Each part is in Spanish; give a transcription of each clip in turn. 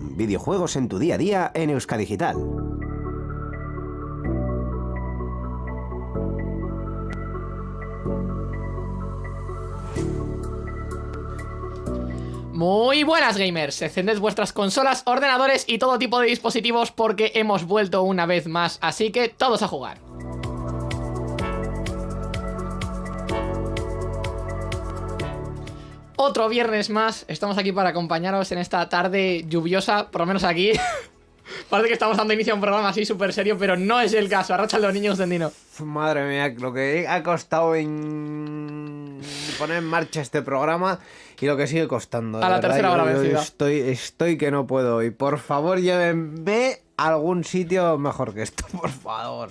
Videojuegos en tu día a día en Euskadigital. Muy buenas gamers, encended vuestras consolas, ordenadores y todo tipo de dispositivos porque hemos vuelto una vez más, así que todos a jugar. Otro viernes más, estamos aquí para acompañaros en esta tarde lluviosa, por lo menos aquí. Parece que estamos dando inicio a un programa así súper serio, pero no es el caso. Arracha los niños, Dendino. Madre mía, lo que ha costado en poner en marcha este programa y lo que sigue costando. A la verdad, tercera hora vencida. Estoy, estoy que no puedo. Y por favor, llévenme algún sitio mejor que esto, por favor.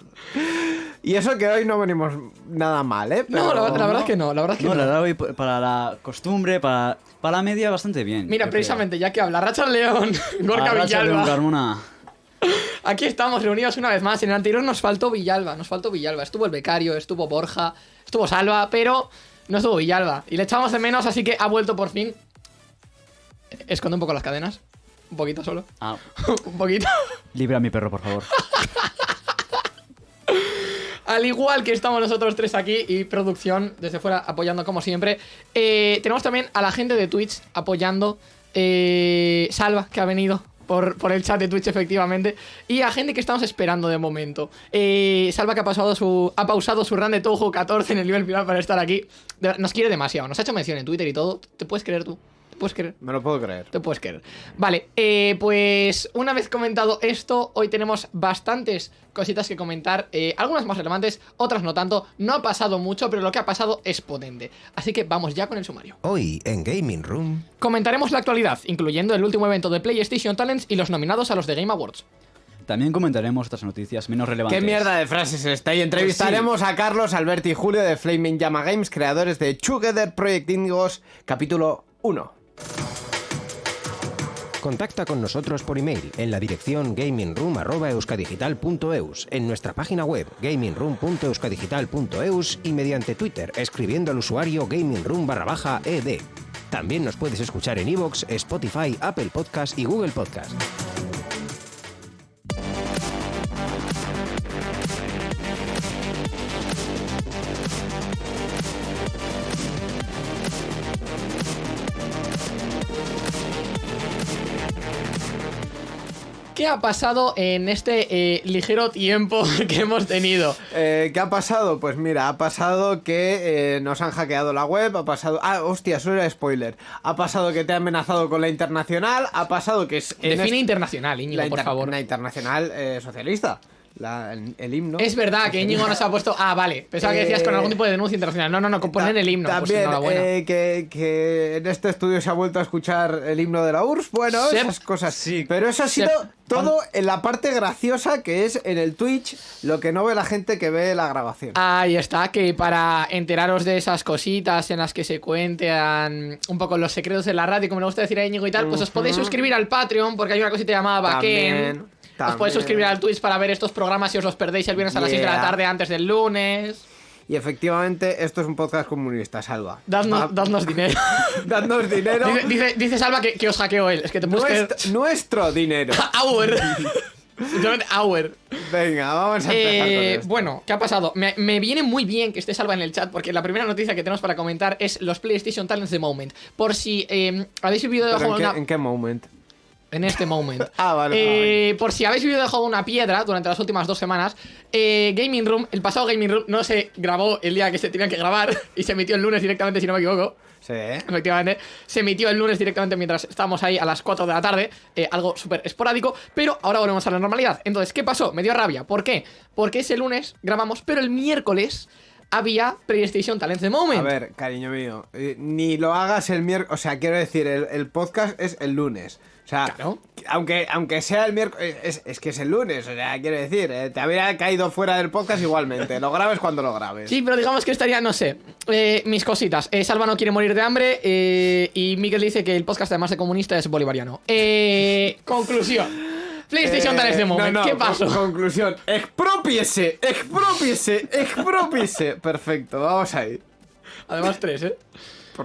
Y eso que hoy no venimos nada mal, ¿eh? No, la, verdad es que no, la verdad es que No, no. la verdad, hoy p- para la costumbre, para, para la media, bastante bien. Mira, Creo precisamente, ya que habla Racha León, Gorka León Villalba. Carmona. Aquí estamos reunidos una vez más. En el anterior nos faltó Villalba, nos faltó Villalba. Estuvo el becario, estuvo Borja, estuvo Salva, pero no estuvo Villalba. Y le echamos de menos, así que ha vuelto por fin. Esconde un poco las cadenas. Un poquito solo. Ah, un poquito. libra a mi perro, por favor. Al igual que estamos nosotros tres aquí y producción desde fuera apoyando como siempre. Eh, tenemos también a la gente de Twitch apoyando. eh, Salva, que ha venido por, por el chat de Twitch efectivamente. Y a gente que estamos esperando de momento. Eh, Salva que ha, pasado su, ha pausado su run de Touhou 14 en el nivel final para estar aquí. De nos quiere demasiado. Nos ha hecho mención en Twitter y todo. ¿Te puedes creer tú? ¿Te puedes creer? Me lo puedo creer. Te puedes creer. Vale, eh, pues una vez comentado esto, hoy tenemos bastantes cositas que comentar. eh, algunas más relevantes, otras no tanto. No ha pasado mucho, pero lo que ha pasado es potente. Así que vamos ya con el sumario. Hoy en Gaming Room, Comentaremos la actualidad, incluyendo el último evento de PlayStation Talents y los nominados a los de Game Awards. También comentaremos otras noticias menos relevantes. ¿Qué mierda de frases es esta? Y entrevistaremos a Carlos, Alberto y Julio de Flaming Llama Games, creadores de Together Project Indigos, capítulo 1. Contacta con nosotros por email en la dirección gamingroom.euskadigital.eus, en nuestra página web gamingroom.euskadigital.eus y mediante Twitter escribiendo al usuario gamingroom barra baja ed. También nos puedes escuchar en iVoox, Spotify, Apple Podcast y Google Podcast. ¿Qué ha pasado en este eh, ligero tiempo que hemos tenido? Eh, ¿Qué ha pasado? Pues mira, ha pasado que eh, nos han hackeado la web, ha pasado... Ah, hostia, eso era spoiler. Ha pasado que te ha amenazado con la internacional, ha pasado que es... Define este- internacional, Íñigo, la, por inter- favor. la internacional eh, socialista. La- el, el himno. Es verdad que Íñigo nos ha puesto. Ah, vale. Pensaba que decías con Eh, algún tipo de denuncia internacional. No, no, no, con poner el himno. pues También eh, que, que en este estudio se ha vuelto a escuchar el himno de la URSS. Bueno, Sep. esas cosas. Sí. Pero eso ha sido Sep. todo en la parte graciosa que es en el Twitch, lo que no ve la gente que ve la grabación. Ahí está, que para enteraros de esas cositas en las que se cuentan un poco los secretos de la radio, como le gusta decir a Íñigo y tal, pues os podéis suscribir al Patreon, porque hay una cosita llamada Backend. También, Os podéis suscribir al Twitch para ver estos programas si os los perdéis el viernes a las 6 de la tarde antes del lunes. Y efectivamente, esto es un podcast comunista, Salva. Dadnos, dinero. dadnos dinero. dice, dice, dice Salva que, que os hackeó él. Es que te. Nuestro, nuestro dinero. Hour. Literalmente hour. Venga, vamos a empezar Eh, con esto. bueno, ¿qué ha pasado? Me, me viene muy bien que esté Salva en el chat porque la primera noticia que tenemos para comentar es los PlayStation Talents de Moment. Por si eh, habéis vivido ¿Pero debajo en, qué, una... en qué moment? En este moment. Ah, vale, Eh, Por si habéis vivido debajo de una piedra durante las últimas dos semanas, eh, Gaming Room, el pasado Gaming Room no se grabó el día que se tenía que grabar y se emitió el lunes directamente, si no me equivoco. Sí. Efectivamente, se emitió el lunes directamente mientras estábamos ahí a las 4 de la tarde, eh, algo súper esporádico, pero ahora volvemos a la normalidad. Entonces, ¿qué pasó? Me dio rabia. ¿Por qué? Porque ese lunes grabamos, pero el miércoles había PlayStation Talents de Moment. A ver, cariño mío, eh, ni lo hagas el miércoles, o sea, quiero decir, el, el podcast es el lunes. O sea, Claro. aunque, aunque sea el miércoles, es, es que es el lunes, o sea, quiero decir, eh, te habría caído fuera del podcast igualmente, lo grabes cuando lo grabes. Sí, pero digamos que estaría, no sé, eh, mis cositas. Eh, Salva no quiere morir de hambre eh, y Miguel dice que el podcast, además de comunista, es bolivariano. Eh, conclusión. PlayStation Eh, Talents de no, Moment. no, ¿Qué con- pasó? conclusión, expropiese, expropiese, expropiese. Perfecto, vamos ahí. Además, tres, ¿eh?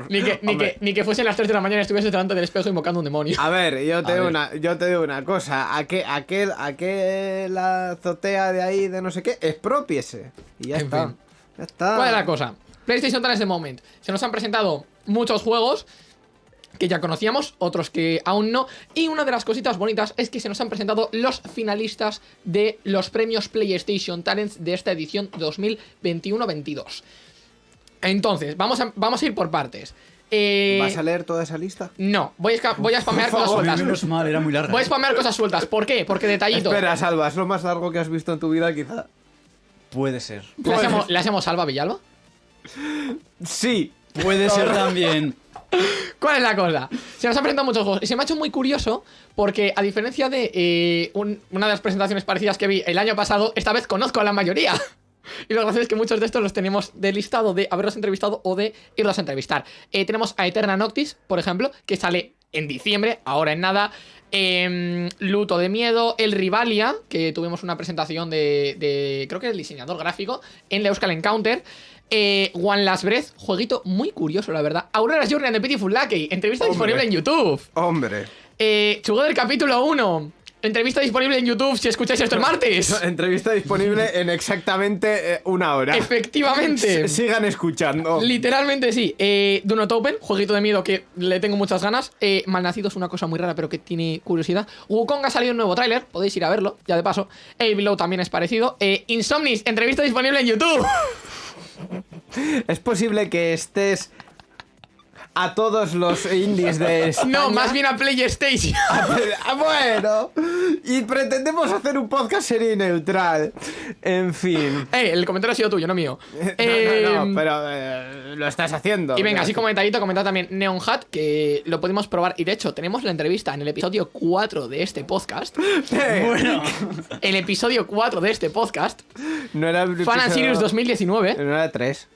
Por- Ni que, ni, que, ni que fuesen las 3 de la mañana y estuvieses delante del espejo invocando un demonio. A ver, yo te, A digo ver. una, yo te digo una cosa. ¿A qué, a qué, a qué la azotea de ahí de no sé qué? Expropiese. Y ya En está. fin. Ya está. ¿Cuál es la cosa? PlayStation Talents de Moment. Se nos han presentado muchos juegos que ya conocíamos, otros que aún no. Y una de las cositas bonitas es que se nos han presentado los finalistas de los premios PlayStation Talents de esta edición 2021-22. Entonces, vamos a, vamos a ir por partes. Eh, ¿Vas a leer toda esa lista? No, voy a, voy a spamear cosas sueltas. Menos mal, era muy larga. Voy a spamear cosas sueltas. ¿Por qué? Porque detallito. Espera, Salva, es lo más largo que has visto en tu vida, quizá. Puede ser. ¿Le hacemos, ¿Le hacemos salva a Villalba? Sí. Puede ser también. ¿Cuál es la cosa? Se nos han presentado muchos juegos y se me ha hecho muy curioso porque a diferencia de eh, un- una de las presentaciones parecidas que vi el año pasado, esta vez conozco a la mayoría. Y lo gracioso es que muchos de estos los tenemos de listado de haberlos entrevistado o de irlos a entrevistar. Eh, tenemos a Eterna Noctis, por ejemplo, que sale en diciembre, ahora en nada. Em, Luto de Miedo, El Rivalia, que tuvimos una presentación de, de creo que el diseñador gráfico, en la Euskal Encounter. Eh, One Last Breath, jueguito muy curioso, la verdad. Aurora's Journey and the Pitiful Lucky, entrevista Hombre. disponible en YouTube. Hombre. Eh, Chugó del capítulo 1, entrevista disponible en YouTube si escucháis esto el martes. Entrevista disponible en exactamente eh, una hora. Efectivamente. S- Sigan escuchando. Literalmente sí. Eh, Do Not Open, jueguito de miedo que le tengo muchas ganas. Eh, Malnacido es una cosa muy rara, pero que tiene curiosidad. Wukong ha salido un nuevo tráiler, podéis ir a verlo, ya de paso. El Below también es parecido. Eh, Insomnis, entrevista disponible en YouTube. Es posible que estés a todos los indies de España. No, más bien a PlayStation. Ah, bueno, y pretendemos hacer un podcast serio y neutral. En fin. eh, el comentario ha sido tuyo, no mío. No, no, Eh, no, pero eh, lo estás haciendo. Y venga, así como detallito, comentar también Neon Hat, que lo pudimos probar. Y de hecho, tenemos la entrevista en el episodio 4 de este podcast. eh, Bueno. El episodio 4 de este podcast. No era el Fan and episodio- Sirius 2019. No era 3,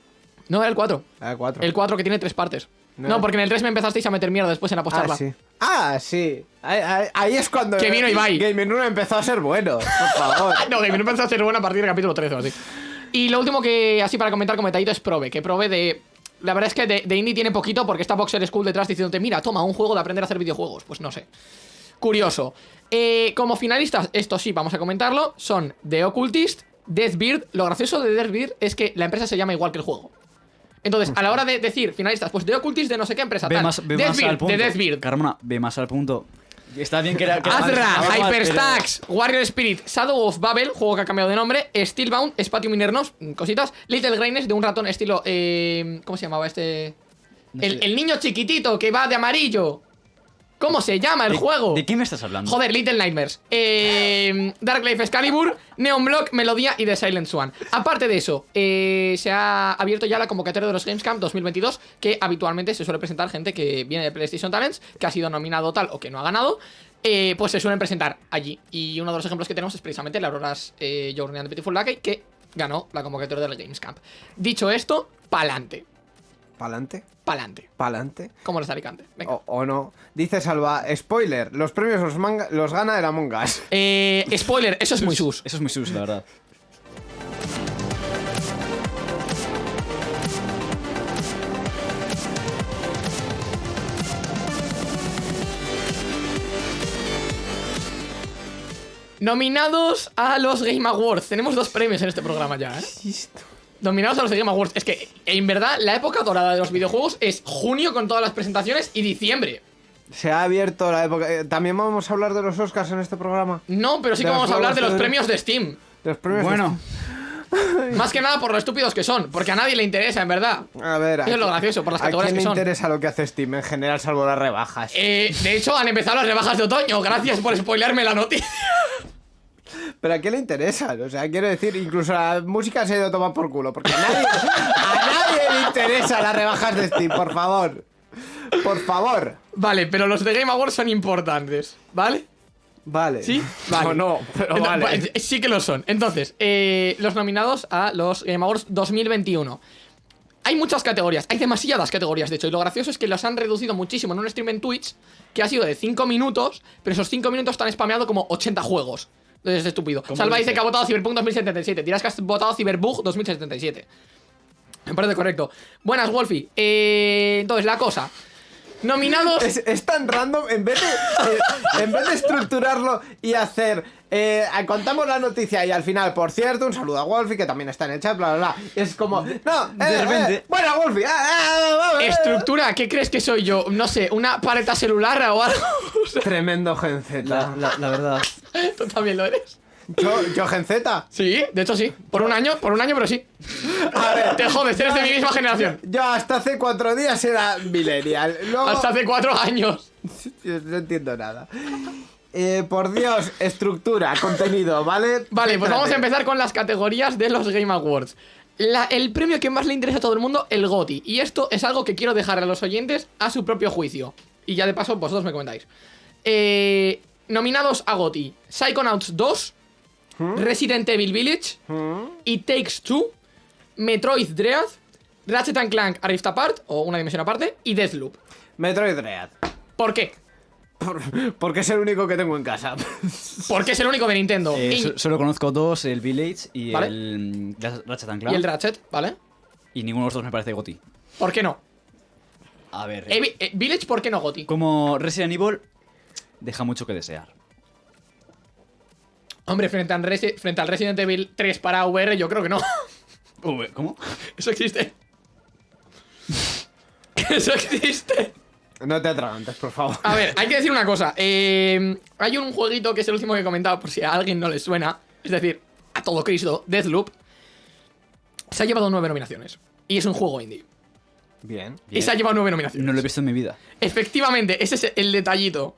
No, era el 4. era 4. El 4 que tiene tres partes. No. No, porque en el 3 me empezasteis a meter mierda después en apostarla. Ah, sí. Ah, sí. Ahí, ahí- ahí es cuando. Que vino Ibai. Gaming 1 empezó a ser bueno. Por favor. No, que me empezó a hacer buena a partir del capítulo 13 o así. Y lo último que, así para comentar como detallito, es Probe. Que Probe de. La verdad es que de, de indie tiene poquito porque está Boxer School detrás diciéndote, mira, toma, un juego de aprender a hacer videojuegos. Pues no sé. Curioso. Eh, como finalistas, esto sí, vamos a comentarlo, son The Occultist, Deathbeard. Lo gracioso de Deathbeard es que la empresa se llama igual que el juego. Entonces, a la hora de decir finalistas, pues The Occultist de no sé qué empresa Ve tal. más, ve más al punto. de Deathbeard. Carmona, ve más al punto. Está bien que era. que Azra, Hyperstacks, Warrior Spirit, Shadow of Babel, juego que ha cambiado de nombre, Steelbound, Spatium Minernos, mm, cositas, Little Graines de un ratón estilo. Eh, ¿Cómo se llamaba este? No el, el niño chiquitito que va de amarillo. ¿Cómo se llama el ¿De- juego? ¿De qué me estás hablando? Joder, Little Nightmares. Eh, Dark Life Excalibur, Neon Block, Melodía y The Silent Swan. Aparte de eso, eh, se ha abierto ya la convocatoria de los Gamescom 2022, que habitualmente se suele presentar gente que viene de PlayStation Talents, que ha sido nominado tal o que no ha ganado. eh, pues se suelen presentar allí. Y uno de los ejemplos que tenemos es precisamente la Aurora's eh, Journey and the Beautiful Lucky, que ganó la convocatoria del Gamescom. Dicho esto, pa'lante. ¿Pa'lante? Pa'lante. ¿Pa'lante? Como los de Alicante. Venga. O, o no. Dice Salva, spoiler, los premios los, manga- los gana el Among Us. Eh, spoiler, eso es muy sus. Eso es muy sus, la verdad. Nominados a los Game Awards. Tenemos dos premios en este programa ya, ¿eh? Nominados a los Game Awards. Es que, en verdad, la época dorada de los videojuegos es junio con todas las presentaciones y diciembre. Se ha abierto la época. eh, También vamos a hablar de los Oscars en este programa. No, pero sí De que vamos a hablar de los de- premios de Steam. Los premios. Bueno, Más que nada por lo estúpidos que son, porque a nadie le interesa, en verdad. A ver, Eso es lo gracioso, por las ¿a quién le interesa lo que hace Steam en general, salvo las rebajas? Eh, de hecho, han empezado las rebajas de otoño. Gracias por spoilearme la noticia. ¿Pero a quién le interesa? O sea, quiero decir, incluso la música se ha ido a tomar por culo. Porque a nadie, a nadie le interesa las rebajas de Steam, por favor. Por favor. Vale, pero los de Game Awards son importantes, ¿vale? Vale. ¿Sí? Vale. No, no, pero vale. pues, Sí que lo son. Entonces, eh, los nominados a los Game Awards 2021. Hay muchas categorías, hay demasiadas categorías, de hecho, y lo gracioso es que los han reducido muchísimo en un stream en Twitch que ha sido de 5 minutos, pero esos 5 minutos están spameado como 80 juegos. Entonces es estúpido. ¿Cómo Salva dice? dice que ha votado Cyberpunk 2077, dirás que has votado Cyberbug 2077. Me parece correcto. Buenas, Wolfie. Eh, entonces, la cosa. Nominados. Es, es tan random, en vez de, eh, en vez de estructurarlo y hacer. Eh, contamos la noticia y al final, por cierto, un saludo a Wolfie que también está en el chat, bla bla bla. Es como. No, eh, de repente- eh, bueno, Wolfie, ah, ah, ah, ah, Estructura, ¿qué crees que soy yo? No sé, una paleta celular o algo. Tremendo Gen Z. La, la- la verdad. Tú también lo eres. Yo, yo Gen Z. Sí, de hecho sí. Por un año, por un año, pero sí. A ver, Te jodes, eres de mi misma generación. yo hasta hace cuatro días era millennial. Luego. Hasta hace cuatro años. Yo no entiendo nada. Eh, por Dios, estructura, contenido, ¿vale? Vale, pues vamos a empezar con las categorías de los Game Awards. La- el premio que más le interesa a todo el mundo, el GOTI. Y esto es algo que quiero dejar a los oyentes a su propio juicio. Y ya de paso, vosotros me comentáis. Eh, nominados a GOTI: Psychonauts 2, Resident Evil Village, It Takes Two, Metroid Dread, Ratchet and Clank A Rift Apart, o una dimensión aparte, y Deathloop. Metroid Dread. ¿Por qué? Por- porque es el único que tengo en casa. Porque es el único de Nintendo. Eh, y, so- solo conozco dos, el Village y Vale. el Ratchet and Clank. y el Ratchet, ¿vale? Y ninguno de los dos me parece GOTI. ¿Por qué no? A ver. Evi- eh, Village, ¿por qué no GOTI? Como Resident Evil, deja mucho que desear. Hombre, frente, al Resi- frente al Resident Evil 3 para VR, yo creo que no. ¿Cómo? Eso existe. Eso existe. No te atragantes, por favor. A ver, hay que decir una cosa. eh, hay un jueguito que es el último que he comentado, por si a alguien no le suena. Es decir, a todo Cristo, Deathloop. Se ha llevado nueve nominaciones. Y es un juego indie. Bien. Y se ha llevado nueve nominaciones. No lo he visto en mi vida. Efectivamente, ese es el detallito.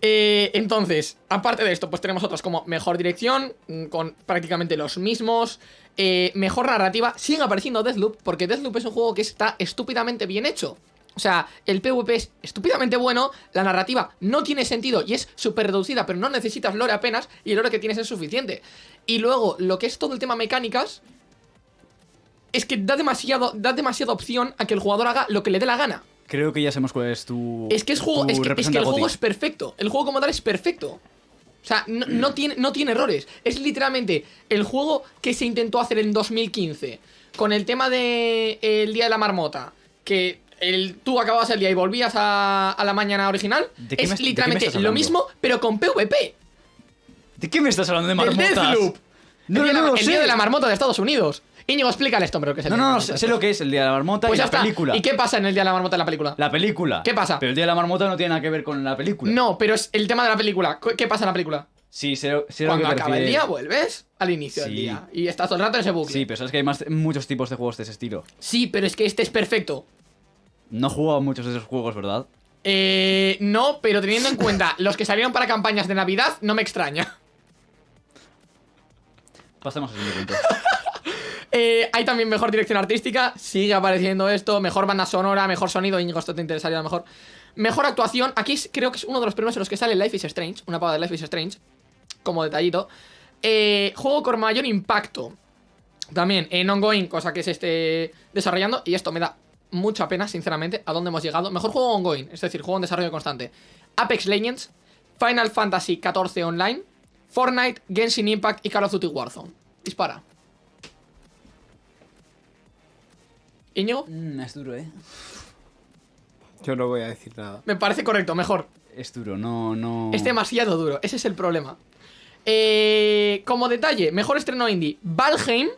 Eh, entonces, aparte de esto, pues tenemos otras como mejor dirección, mm, con prácticamente los mismos. eh, mejor narrativa. Siguen apareciendo Deathloop, porque Deathloop es un juego que está estúpidamente bien hecho. O sea, el PvP es estúpidamente bueno, la narrativa no tiene sentido y es súper reducida, pero no necesitas lore apenas, y el lore que tienes es suficiente. Y luego, lo que es todo el tema mecánicas, es que da demasiado, da demasiada opción a que el jugador haga lo que le dé la gana. Creo que ya sabemos cuál es tu. Es que, es juego, es, que, es que representante el juego es perfecto. El juego como tal es perfecto. O sea, no, no tiene, no tiene errores. Es literalmente el juego que se intentó hacer en 2015 con el tema de el Día de la Marmota. Que el, tú acababas el día y volvías a, a la mañana original. ¿De qué es me- literalmente estás lo mismo, pero con PvP. ¿De qué me estás hablando de marmotas? Deathloop. No, el día, de no la- lo el día de la marmota de Estados Unidos. Íñigo, explícale esto, pero que es el No, día no, no, sé, lo que es el día de la marmota Pues y ya la está. película. ¿Y qué pasa en el día de la marmota en la película? La película. ¿Qué pasa? Pero el día de la marmota no tiene nada que ver con la película. No, pero es el tema de la película. ¿Qué pasa en la película? Sí, sé, sé lo Cuando que te acaba el día, vuelves al inicio del día. Y estás todo el rato en ese bucle. Sí, pero sabes que hay más, muchos tipos de juegos de ese estilo. Sí, pero es que este es perfecto. No he jugado muchos de esos juegos, ¿verdad? Eh, no, pero teniendo en cuenta los que salieron para campañas de Navidad, no me extraña. Pasemos al siguiente punto. Eh, hay también mejor dirección artística, sigue apareciendo esto, mejor banda sonora, mejor sonido, Íñigo, esto te interesaría a lo mejor. Mejor actuación, aquí creo que es uno de los premios en los que sale Life is Strange, una pava de Life is Strange, como detallito. Eh, juego con mayor impacto, también en ongoing, cosa que se esté desarrollando, y esto me da mucha pena, sinceramente, a dónde hemos llegado. Mejor juego ongoing, es decir, juego en desarrollo constante. Apex Legends, Final Fantasy XIV Online, Fortnite, Genshin Impact y Call of Duty Warzone. Dispara. Íñigo, Mm, es duro, ¿eh? Yo no voy a decir nada. me parece correcto, mejor. Es duro, no, no... Es demasiado duro, ese es el problema. Eh, como detalle, mejor estreno indie, Valheim.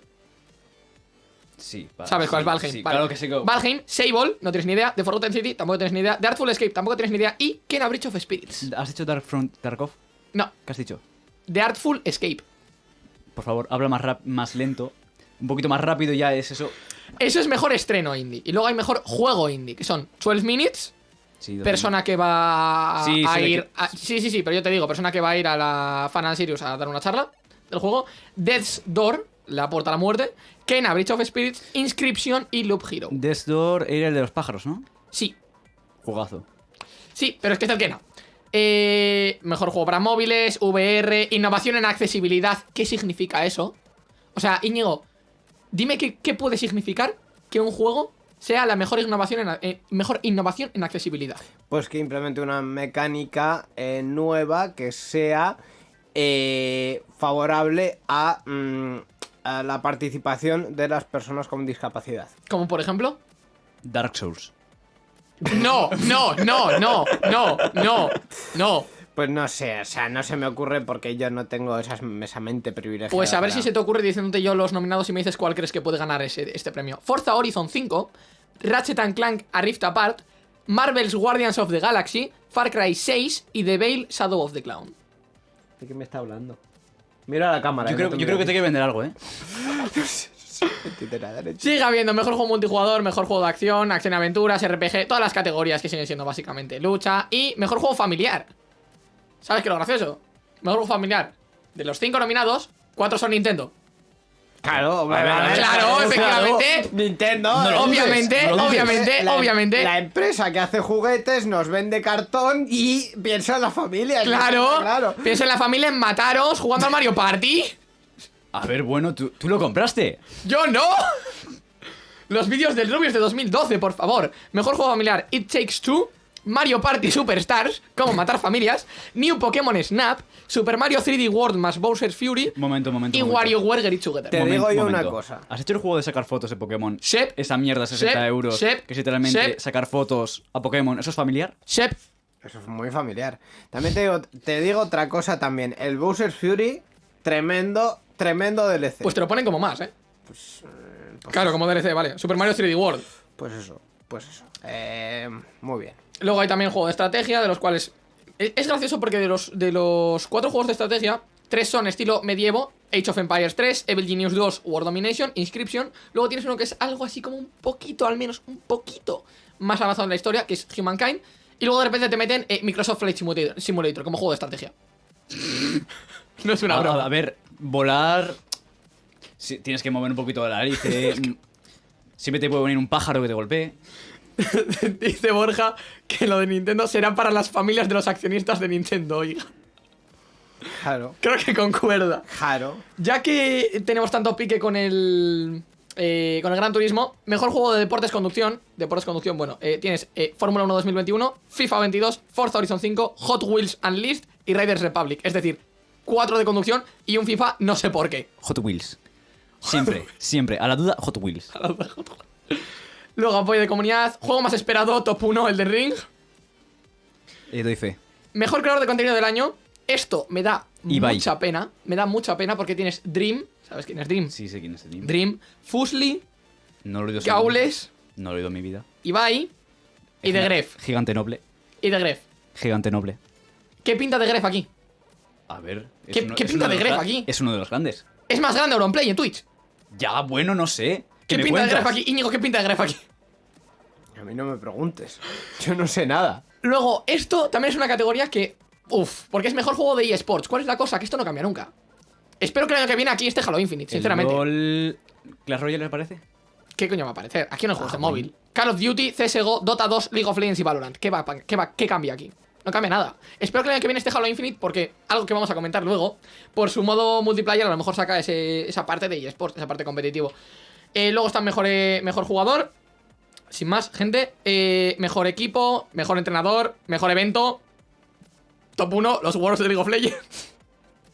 Sí, vale, ¿Sabes cuál sí, es Valheim? Sí, Vale. claro que sí. que- Valheim, Sable, no tienes ni idea. The Forgotten City, tampoco tienes ni idea. The Artful Escape, tampoco tienes ni idea. Y Kena Bridge of Spirits. ¿Has dicho Dark Front Tarkov? No, ¿Qué has dicho? The Artful Escape. Por favor, habla más, rap- más lento. Un poquito más rápido ya es eso. Eso es mejor estreno indie. Y luego hay mejor juego indie, que son 12 Minutes, Sí, persona que va a, Sí, ir. a- sí, sí, sí, pero yo te digo, persona que va a ir a la Fan Sirius a dar una charla del juego. Death's Door, la puerta a la muerte. Kena Bridge of Spirits, Inscription y Loop Hero. Death Door era el de los pájaros, ¿no? Sí, Jugazo. sí, pero es que es el Kena. Eh, mejor juego para móviles, VR, innovación en accesibilidad. ¿Qué significa eso? O sea, Íñigo, dime qué, qué puede significar que un juego sea la mejor innovación en, eh, mejor innovación en accesibilidad. Pues que implemente una mecánica eh, nueva que sea eh, favorable a mm, a la participación de las personas con discapacidad. Como por ejemplo. Dark Souls. No, no, no, no, no, no, no. Pues no sé, o sea, no se me ocurre porque yo no tengo esas, esa mente privilegiada. Pues a ver para- si se te ocurre diciéndote yo los nominados y me dices cuál crees que puede ganar ese, este premio. Forza Horizon 5, Ratchet and Clank A Rift Apart, Marvel's Guardians of the Galaxy, Far Cry 6 y The Veil Shadow of the Clown. ¿De qué me está hablando? Mira a la cámara. Yo eh, creo, no yo creo que te hay que vender algo, ¿eh? Sigue habiendo mejor juego multijugador, mejor juego de acción, acción y aventuras, RPG, todas las categorías que siguen siendo básicamente lucha y mejor juego familiar. ¿Sabes qué es lo gracioso? Mejor juego familiar. De los cinco nominados, cuatro son Nintendo. Claro, hombre, A ver, a ver, Claro, efectivamente. Nintendo. No lo dudes, Obviamente, no obviamente, la, obviamente. La empresa que hace juguetes nos vende cartón y piensa en la familia. Claro, claro. Piensa en la familia en mataros jugando al Mario Party. A ver, bueno, tú, tú lo compraste. ¡Yo no! Los vídeos del Rubius de 2012, por favor. Mejor juego familiar: It Takes Two, Mario Party Superstars, cómo matar familias, New Pokémon Snap, Super Mario 3D World más Bowser's Fury Momento, momento. y momento. WarioWare Get It Together. Te digo yo una cosa. ¿Has hecho el juego de sacar fotos de Pokémon? Shep. Esa mierda, 60 Shep. euros. Shep. Que es literalmente Shep. sacar fotos a Pokémon. ¿Eso es familiar? Shep, Eso es muy familiar. También te digo, te digo otra cosa también. El Bowser's Fury, tremendo, tremendo DLC. pues te lo ponen como más, ¿eh? Claro, como DLC, vale. Super Mario 3D World. Pues eso, pues eso. Eh, muy bien. Luego hay también juego de estrategia, de los cuales. Es es gracioso porque de los, de los cuatro juegos de estrategia, tres son estilo medievo: Age of Empires 3, Evil Genius 2, War Domination, Inscription. Luego tienes uno que es algo así como un poquito, al menos un poquito más avanzado en la historia, que es Humankind. Y luego de repente te meten eh, Microsoft Flight Simulator, Simulator como juego de estrategia. no es una A, broma. a ver, volar. sí, tienes que mover un poquito la nariz. eh, mm, Siempre te puede venir un pájaro que te golpee. Dice Borja que lo de Nintendo será para las familias de los accionistas de Nintendo, oiga. Claro, Creo que concuerda. claro. Ya que tenemos tanto pique con el. eh, con el Gran Turismo, mejor juego de deportes conducción. Deportes conducción, bueno, eh, tienes eh, Fórmula 1 2021, FIFA 22, Forza Horizon 5, Hot Wheels Unleashed y Riders Republic. Es decir, cuatro de conducción y un FIFA, no sé por qué. Hot Wheels. Siempre, siempre. A la duda, Hot Wheels. Luego, apoyo de comunidad, juego más esperado, top 1, el de Ring. Eh, doy fe. Mejor creador de contenido del año. Esto me da Ibai. mucha pena. Me da mucha pena porque tienes Dream. ¿Sabes quién es Dream? Sí, sé quién es el team. Dream, Fusli, No lo he oído. Gaules, No lo he oído en mi vida. Ibai y de Gref. Gigante noble. Y de Gref. Gigante noble. ¿Qué pinta de Gref aquí? A ver. ¿Qué- uno- qué es pinta de Gref aquí? Es uno de los grandes. Es más grande Auronplay en Twitch. Ya, bueno, no sé. ¿Qué, pinta de? Gref aquí? Íñigo, ¿qué pinta de Gref aquí? A mí no me preguntes. Yo no sé nada. Luego, esto también es una categoría que. Uf, porque es mejor juego de eSports. ¿Cuál es la cosa? Que esto no cambia nunca. Espero que el año que viene aquí esté Halo Infinite, El sinceramente. LOL... ¿Clash Royale les parece? ¿Qué coño va a aparecer? Aquí no Ah, juegos de móvil. Call of Duty, CSGO, Dota 2, League of Legends y Valorant. ¿Qué, va, qué, va, ¿Qué cambia aquí? No cambia nada. Espero que el año que viene esté Halo Infinite porque algo que vamos a comentar luego, por su modo multiplayer, a lo mejor saca ese- esa parte de eSports, esa parte competitivo. Eh, luego está mejor, eh, mejor jugador. Sin más, gente. Eh, mejor equipo, mejor entrenador, mejor evento. Top 1, los Worlds de League of Legends.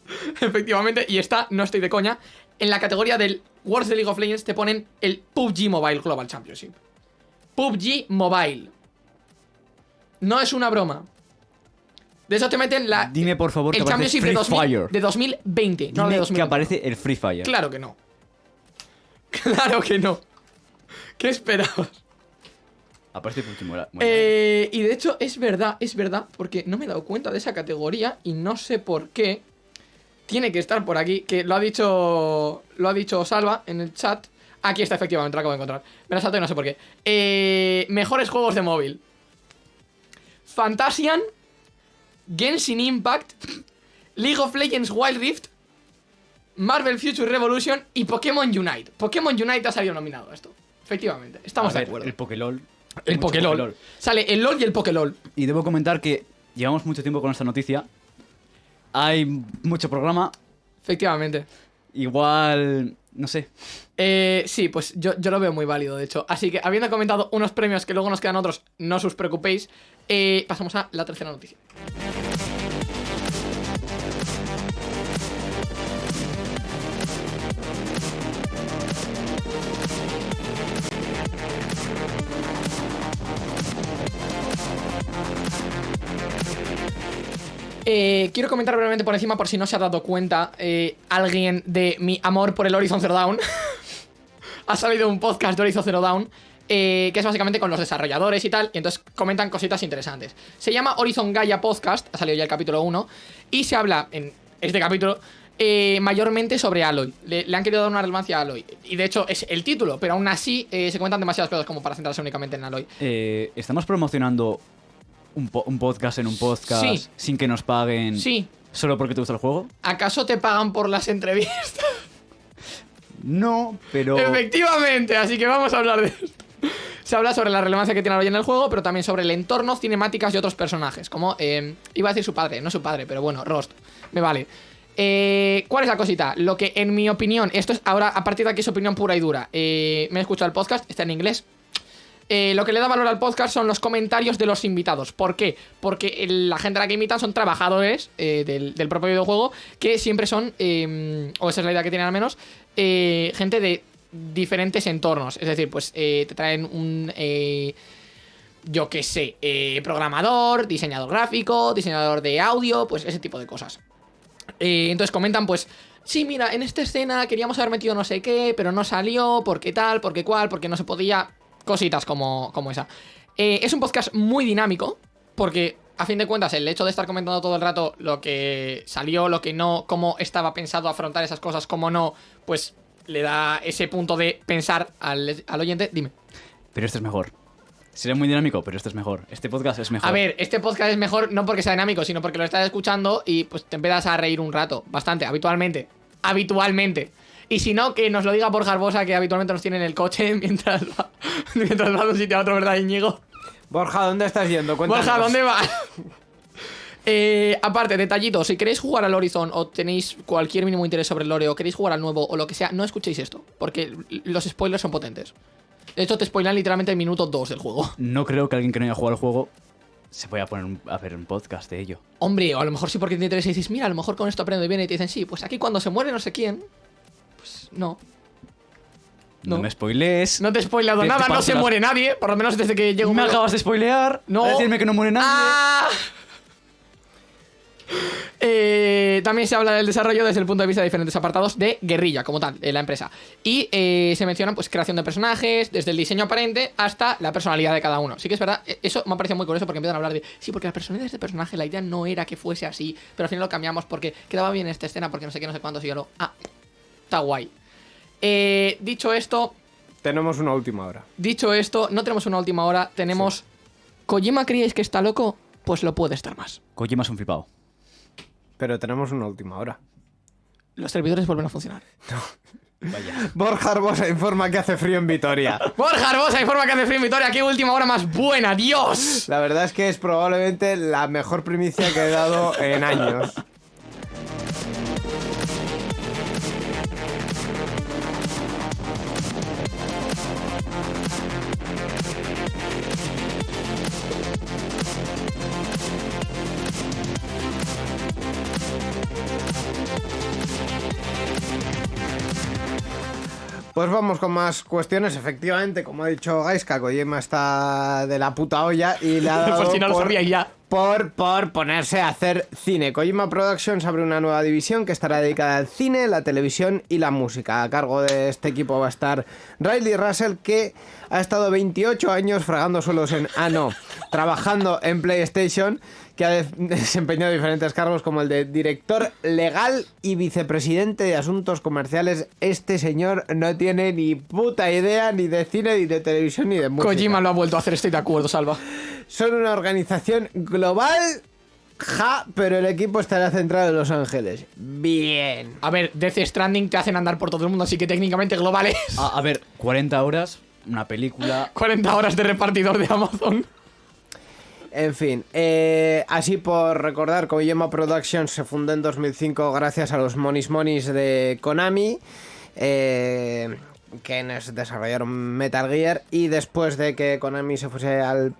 Efectivamente, y está, no estoy de coña, en la categoría del Worlds de League of Legends te ponen el PUBG Mobile Global Championship. PUBG Mobile. No es una broma. De eso te meten la, Dime, por favor, que el aparece Championship Free de, 2000 Fire. de 2020, no de Dime 2020. que aparece el Free Fire. Claro que no. Claro que no. ¿Qué esperabas? Aparece Mobile. Eh, y de hecho, es verdad, es verdad, porque no me he dado cuenta de esa categoría y no sé por qué. Tiene que estar por aquí, que lo ha dicho. Lo ha dicho Salva en el chat. Aquí está, efectivamente, lo acabo de encontrar. Me la salto y no sé por qué. Eh, mejores juegos de móvil: Fantasian, Genshin Impact, League of Legends Wild Rift, Marvel Future Revolution y Pokémon Unite. Pokémon Unite ha salido nominado a esto. Efectivamente, estamos A de ver, acuerdo. El Pokélol. El Pokélol. Sale el LOL y el Pokélol. Y debo comentar que llevamos mucho tiempo con esta noticia. Hay mucho programa. Efectivamente. Igual. No sé. Eh, sí, pues yo, yo lo veo muy válido, de hecho. Así que, habiendo comentado unos premios que luego nos quedan otros, no os preocupéis. eh, pasamos a la tercera noticia. Eh, quiero comentar brevemente por encima, por si no se ha dado cuenta eh, alguien de mi amor por el Horizon Zero Dawn. ha salido un podcast de Horizon Zero Dawn. eh, que es básicamente con los desarrolladores y tal, y entonces comentan cositas interesantes. Se llama Horizon Gaia Podcast, ha salido ya el capítulo 1, y se habla en este capítulo eh, mayormente sobre Aloy. Le, han querido dar una relevancia a Aloy, y de hecho es el título, pero aún así se cuentan demasiadas cosas como para centrarse únicamente en Aloy. Estamos promocionando un, po- un podcast en un podcast Sí. sin que nos paguen. Sí, ¿Solo porque te gusta el juego? ¿acaso te pagan por las entrevistas? No, pero. Efectivamente, así que vamos a hablar de esto. Se habla sobre la relevancia que tiene Aloy en el juego, pero también sobre el entorno, cinemáticas y otros personajes. Como, eh, iba a decir su padre, no su padre, pero bueno, Rost. Me vale. Eh, ¿Cuál es la cosita? Lo que en mi opinión, esto es ahora a partir de aquí es opinión pura y dura. Eh, me he escuchado el podcast, está en inglés. Eh, lo que le da valor al podcast son los comentarios de los invitados. ¿Por qué? Porque la gente a la que invitan son trabajadores eh, del, propio videojuego que siempre son, eh, o esa es la idea que tienen al menos, gente de diferentes entornos. Es decir, pues te traen un... yo qué sé, eh, programador, diseñador gráfico, diseñador de audio, pues ese tipo de cosas. Entonces comentan, pues, sí, mira, en esta escena queríamos haber metido no sé qué, pero no salió, porque tal, porque cual, porque no se podía. Cositas como, como esa. Eh, es un podcast muy dinámico, porque a fin de cuentas, el hecho de estar comentando todo el rato lo que salió, lo que no, cómo estaba pensado afrontar esas cosas, cómo no, pues le da ese punto de pensar al, al oyente. Dime. Pero este es mejor. Sería muy dinámico, pero este es mejor. Este podcast es mejor. A ver, este podcast es mejor no porque sea dinámico, sino porque lo estás escuchando y pues te empiezas a reír un rato, bastante, habitualmente. Habitualmente. Y si no, que nos lo diga Borja Arbosa, que habitualmente nos tiene en el coche mientras va, mientras va de un sitio a otro, ¿verdad, Íñigo? Borja, ¿dónde estás yendo? Cuéntanos. Borja, ¿dónde va? Eh, aparte, detallito, si queréis jugar al Horizon o tenéis cualquier mínimo interés sobre el lore o queréis jugar al nuevo o lo que sea, no escuchéis esto, porque los spoilers son potentes. De hecho, te spoilan literalmente el minuto 2 del juego. No creo que alguien que no haya jugado al juego se vaya a poner un- a ver un podcast de ello. Hombre, o a lo mejor sí porque te interesa y dices, mira, a lo mejor con esto aprendo bien y te dicen, sí, pues aquí cuando se muere no sé quién, no. No, No. me spoilees. No te he te nada, no se las- muere nadie, por lo menos desde que llego me acabas de spoilear. No. A decirme que no muere nadie. ¡Ah! Eh, también se habla del desarrollo desde el punto de vista de diferentes apartados de guerrilla, como tal, de la empresa. Y eh, se mencionan pues creación de personajes, desde el diseño aparente hasta la personalidad de cada uno. Sí que es verdad, eh, eso me ha parecido muy curioso porque empiezan a hablar de, sí, porque la personalidad de este personaje, la idea no era que fuese así, pero al final lo cambiamos porque quedaba bien esta escena, porque no sé qué, no sé cuántos, y yo lo, ah, está guay. Eh, dicho esto, Tenemos una última hora. dicho esto, no tenemos una última hora, tenemos... ¿Kojima creéis que está loco? Pues lo puede estar más. Kojima es un flipado. Pero tenemos una última hora. Los servidores vuelven a funcionar. Vaya. Borja Arbosa informa que hace frío en Vitoria. Borja Arbosa informa que hace frío en Vitoria. ¡Qué última hora más buena! ¡Dios! La verdad es que es probablemente la mejor primicia que he dado en años. Pues vamos con más cuestiones. Efectivamente, como ha dicho Gaiska, Kojima está de la puta olla y le ha dado Por si no lo sabíais ya. por, por ponerse a hacer cine. Kojima Productions abre una nueva división que estará dedicada al cine, la televisión y la música. A cargo de este equipo va a estar Riley Russell, que ha estado 28 años fragando suelos en... Ah, no, trabajando en PlayStation, que ha de- desempeñado diferentes cargos como el de director legal y vicepresidente de asuntos comerciales. Este señor no tiene ni puta idea ni de cine, ni de televisión, ni de música. Kojima lo ha vuelto a hacer, estoy de acuerdo, Salva. Son una organización global, ja, pero el equipo estará centrado en Los Ángeles. Bien. A ver, Death Stranding te hacen andar por todo el mundo, así que técnicamente global es A, a ver, 40 horas, una película. 40 horas de repartidor de Amazon. En fin, eh, así por recordar, Kojima Productions se fundó en 2005 gracias a los Monis Monis de Konami, eh, que nos desarrollaron Metal Gear, y después de que Konami se fuese al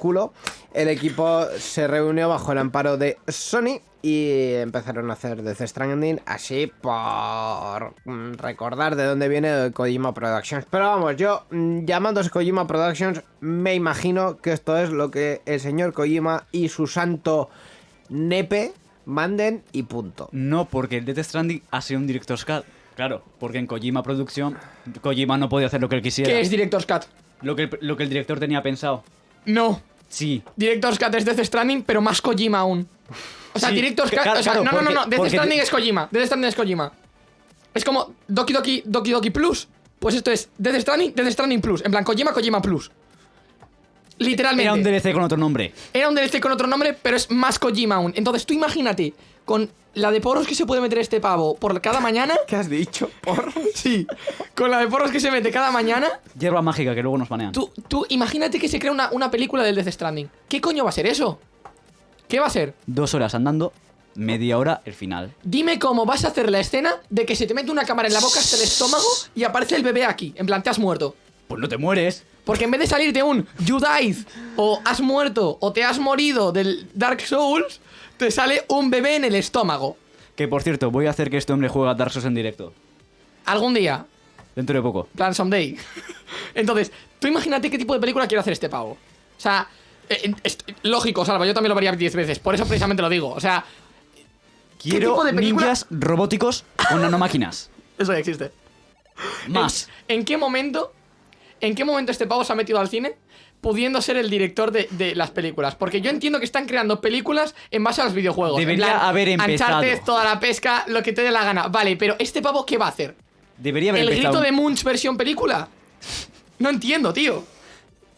culo, el equipo se reunió bajo el amparo de Sony y empezaron a hacer Death Stranding así por recordar de dónde viene Kojima Productions. Pero vamos, yo mm, llamándose Kojima Productions me imagino que esto es lo que el señor Kojima y su santo nepe manden y punto. No, porque el Death Stranding ha sido un Director's Cut. Claro, porque en Kojima Producción, Kojima no podía hacer lo que él quisiera. ¿Qué es Director's Cut? Lo que, lo que el director tenía pensado. No. Sí. Director's Cut es Death Stranding, pero más Kojima aún. O sea, Sí, Director's Cut. o sea, claro, no, no, no, no. Death Stranding es Kojima. Death Stranding es Kojima. Es como Doki Doki Doki Doki Plus. Pues esto es Death Stranding, Death Stranding Plus. En plan, Kojima, Kojima Plus. Literalmente. Era un DLC con otro nombre. Era un DLC con otro nombre, pero es más Kojima aún. Entonces tú imagínate, con la de porros que se puede meter este pavo por cada mañana. ¿Qué has dicho? Por... Sí. Con la de porros que se mete cada mañana. Hierba mágica que luego nos banean. Tú, tú imagínate que se crea una, una película del Death Stranding. ¿Qué coño va a ser eso? ¿Qué va a ser? Dos horas andando, media hora el final. Dime cómo vas a hacer la escena de que se te mete una cámara en la boca hasta el estómago y aparece el bebé aquí. En plan, te has muerto. Pues no te mueres. Porque en vez de salirte un You died, o has muerto, o te has morido del Dark Souls, te sale un bebé en el estómago. Que por cierto, voy a hacer que este hombre juegue a Dark Souls en directo. Algún día, Dentro de poco. plan someday. Entonces, tú imagínate qué tipo de película quiere hacer este pavo. O sea, eh, es lógico, Salva, yo también lo vería 10 veces. Por eso precisamente lo digo. O sea, Quiero tipo de película? ninjas robóticos con nanomáquinas. eso ya existe. Más. ¿En, en qué momento? ¿En qué momento este pavo se ha metido al cine? Pudiendo ser el director de, de las películas. Porque yo entiendo que están creando películas en base a los videojuegos. En Debería plan, haber empezado. Uncharted, toda la pesca, lo que te dé la gana. Vale, pero ¿este pavo qué va a hacer? Debería haber ¿El empezado. grito de Munch versión película? No entiendo, tío.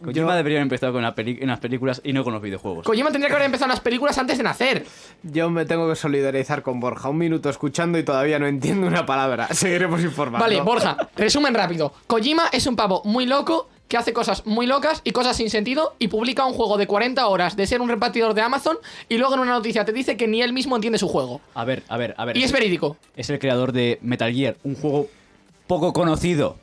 Kojima debería haber empezado con la en las películas y no con los videojuegos. Kojima tendría que haber empezado las películas antes de nacer. Yo me tengo que solidarizar con Borja. Un minuto escuchando y todavía no entiendo una palabra. Seguiremos informando. Vale, Borja, resumen rápido. Kojima es un pavo muy loco que hace cosas muy locas y cosas sin sentido y publica un juego de 40 horas de ser un repartidor de Amazon y luego en una noticia te dice que ni él mismo entiende su juego. A ver, a ver, a ver. Y es verídico. Es el creador de Metal Gear, un juego poco conocido.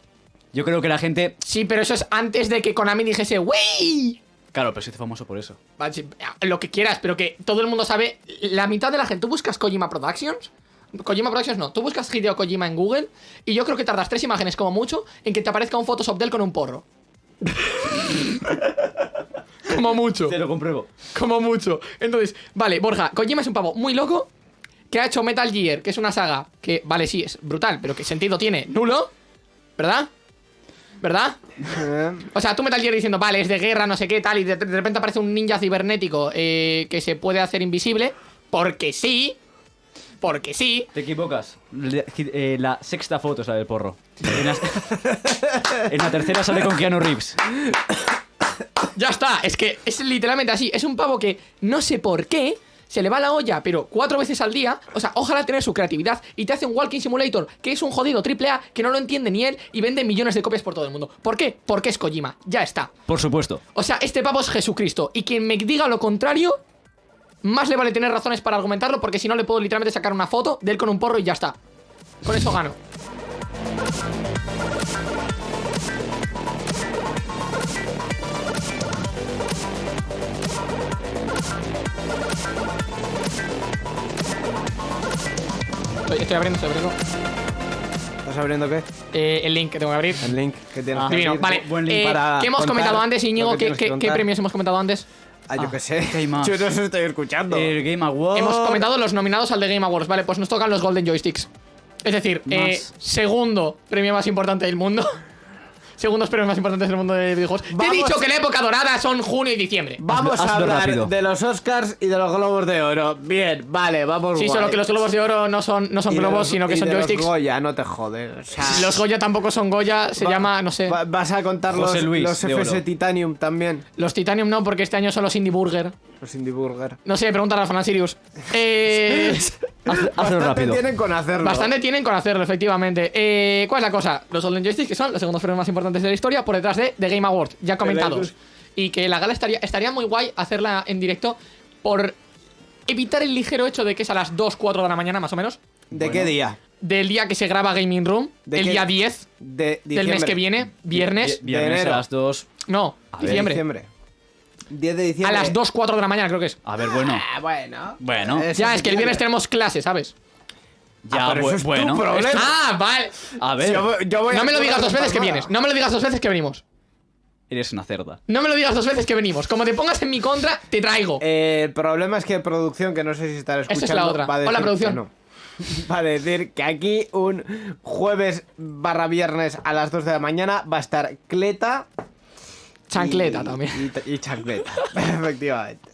Yo creo que la gente. Sí, pero eso es antes de que Konami dijese, ¡wey! Claro, pero se hizo famoso por eso. Sí, Lo que quieras, pero que todo el mundo sabe. La mitad de la gente. ¿Tú buscas Kojima Productions? Kojima Productions no. Tú buscas Hideo Kojima en Google y yo creo que tardas tres imágenes como mucho en que te aparezca un Photoshop de él con un porro. como mucho. Te lo compruebo. Como mucho. Entonces, vale, Borja, Kojima es un pavo muy loco que ha hecho Metal Gear, que es una saga que, vale, sí, es brutal, pero que sentido tiene nulo. ¿Verdad? ¿Verdad? Eh, O sea, tú Metal Gear diciendo, vale, es de guerra, no sé qué, tal, y de, de repente aparece un ninja cibernético eh, que se puede hacer invisible. Porque sí. Porque sí. Te equivocas. Le- eh, la sexta foto es la del porro. En la, en la tercera sale con Keanu Reeves. Ya está. Es que es literalmente así. Es un pavo que no sé por qué. Se le va la olla, pero cuatro veces al día. O sea, ojalá tener su creatividad. Y te hace un Walking Simulator, que es un jodido triple A, que no lo entiende ni él. Y vende millones de copias por todo el mundo. ¿Por qué? Porque es Kojima. Ya está. Por supuesto. O sea, este pavo es Jesucristo. Y quien me diga lo contrario, más le vale tener razones para argumentarlo, porque si no le puedo literalmente sacar una foto de él con un porro y ya está. Con eso gano. Estoy, estoy abriendo, estoy abriendo. ¿Estás abriendo qué? Eh, el link que tengo que abrir. El link que tienes Ah, que abrir. Vale, buen link eh, para ¿qué hemos comentado antes, Íñigo? que ¿Qué, qué- premios hemos comentado antes? Ah, yo Ah, qué sé. ¿qué hay más? Yo no sé, estoy escuchando. El Game Awards. Hemos comentado los nominados al The Game Awards. Vale, pues nos tocan los Golden Joysticks. Es decir, eh, segundo premio más importante del mundo. Segundos premios más importantes del mundo de videojuegos. Te he dicho que la época dorada son junio y diciembre. Vamos Hazlo- a hablar rápido. de los Oscars y de los Globos de Oro. Bien, vale, vamos Sí, guay. solo que los globos de oro no son, no son globos, los- sino que y son de los joysticks. Goya, no te jodes. O sea, Los Goya tampoco son Goya, se va- llama, no sé. va- vas a contar los, Luis los de FS Oro. Titanium también. Los Titanium no, porque este año son los Indie Burger. Los Indie Burger. No sé, pregúntale a Fran Sirius. Eh. Hazlo Bastante rápido. tienen con hacerlo. Bastante tienen con hacerlo, efectivamente. Eh, ¿Cuál es la cosa? Los Golden Joysticks, que son los segundos premios más importantes de la historia, por detrás de The Game Awards, ya comentados. Y que la gala estaría, estaría muy guay hacerla en directo por evitar el ligero hecho de que es a las 2, 4 de la mañana, más o menos, ¿De qué día? del día que se graba Gaming Room, ¿De el qué? día 10 De del mes que viene, viernes. Vi- Viernes enero. a las 2. No, diciembre. Diciembre. 10 de A diciembre. las 2, 4 de la mañana, creo que es. A ver, bueno. Ah, bueno. Bueno. Eso Ya, es que el viernes tenemos clase, ¿sabes? Ya, Ah, pero eso es tu bueno. problema. Ah, vale. A ver. Yo voy- yo voy No a me lo digas dos veces que vienes. No me lo digas dos veces que venimos. eres una cerda. No me lo digas dos veces que venimos. Como te pongas en mi contra, te traigo. Eh, el problema es que producción, que no sé si estará Esa es escuchando, la otra. va a decir Hola, que producción. no. Va a decir que aquí un jueves barra viernes a las 2 de la mañana va a estar Cleta. Chancleta y- también. Y, y chancleta, efectivamente.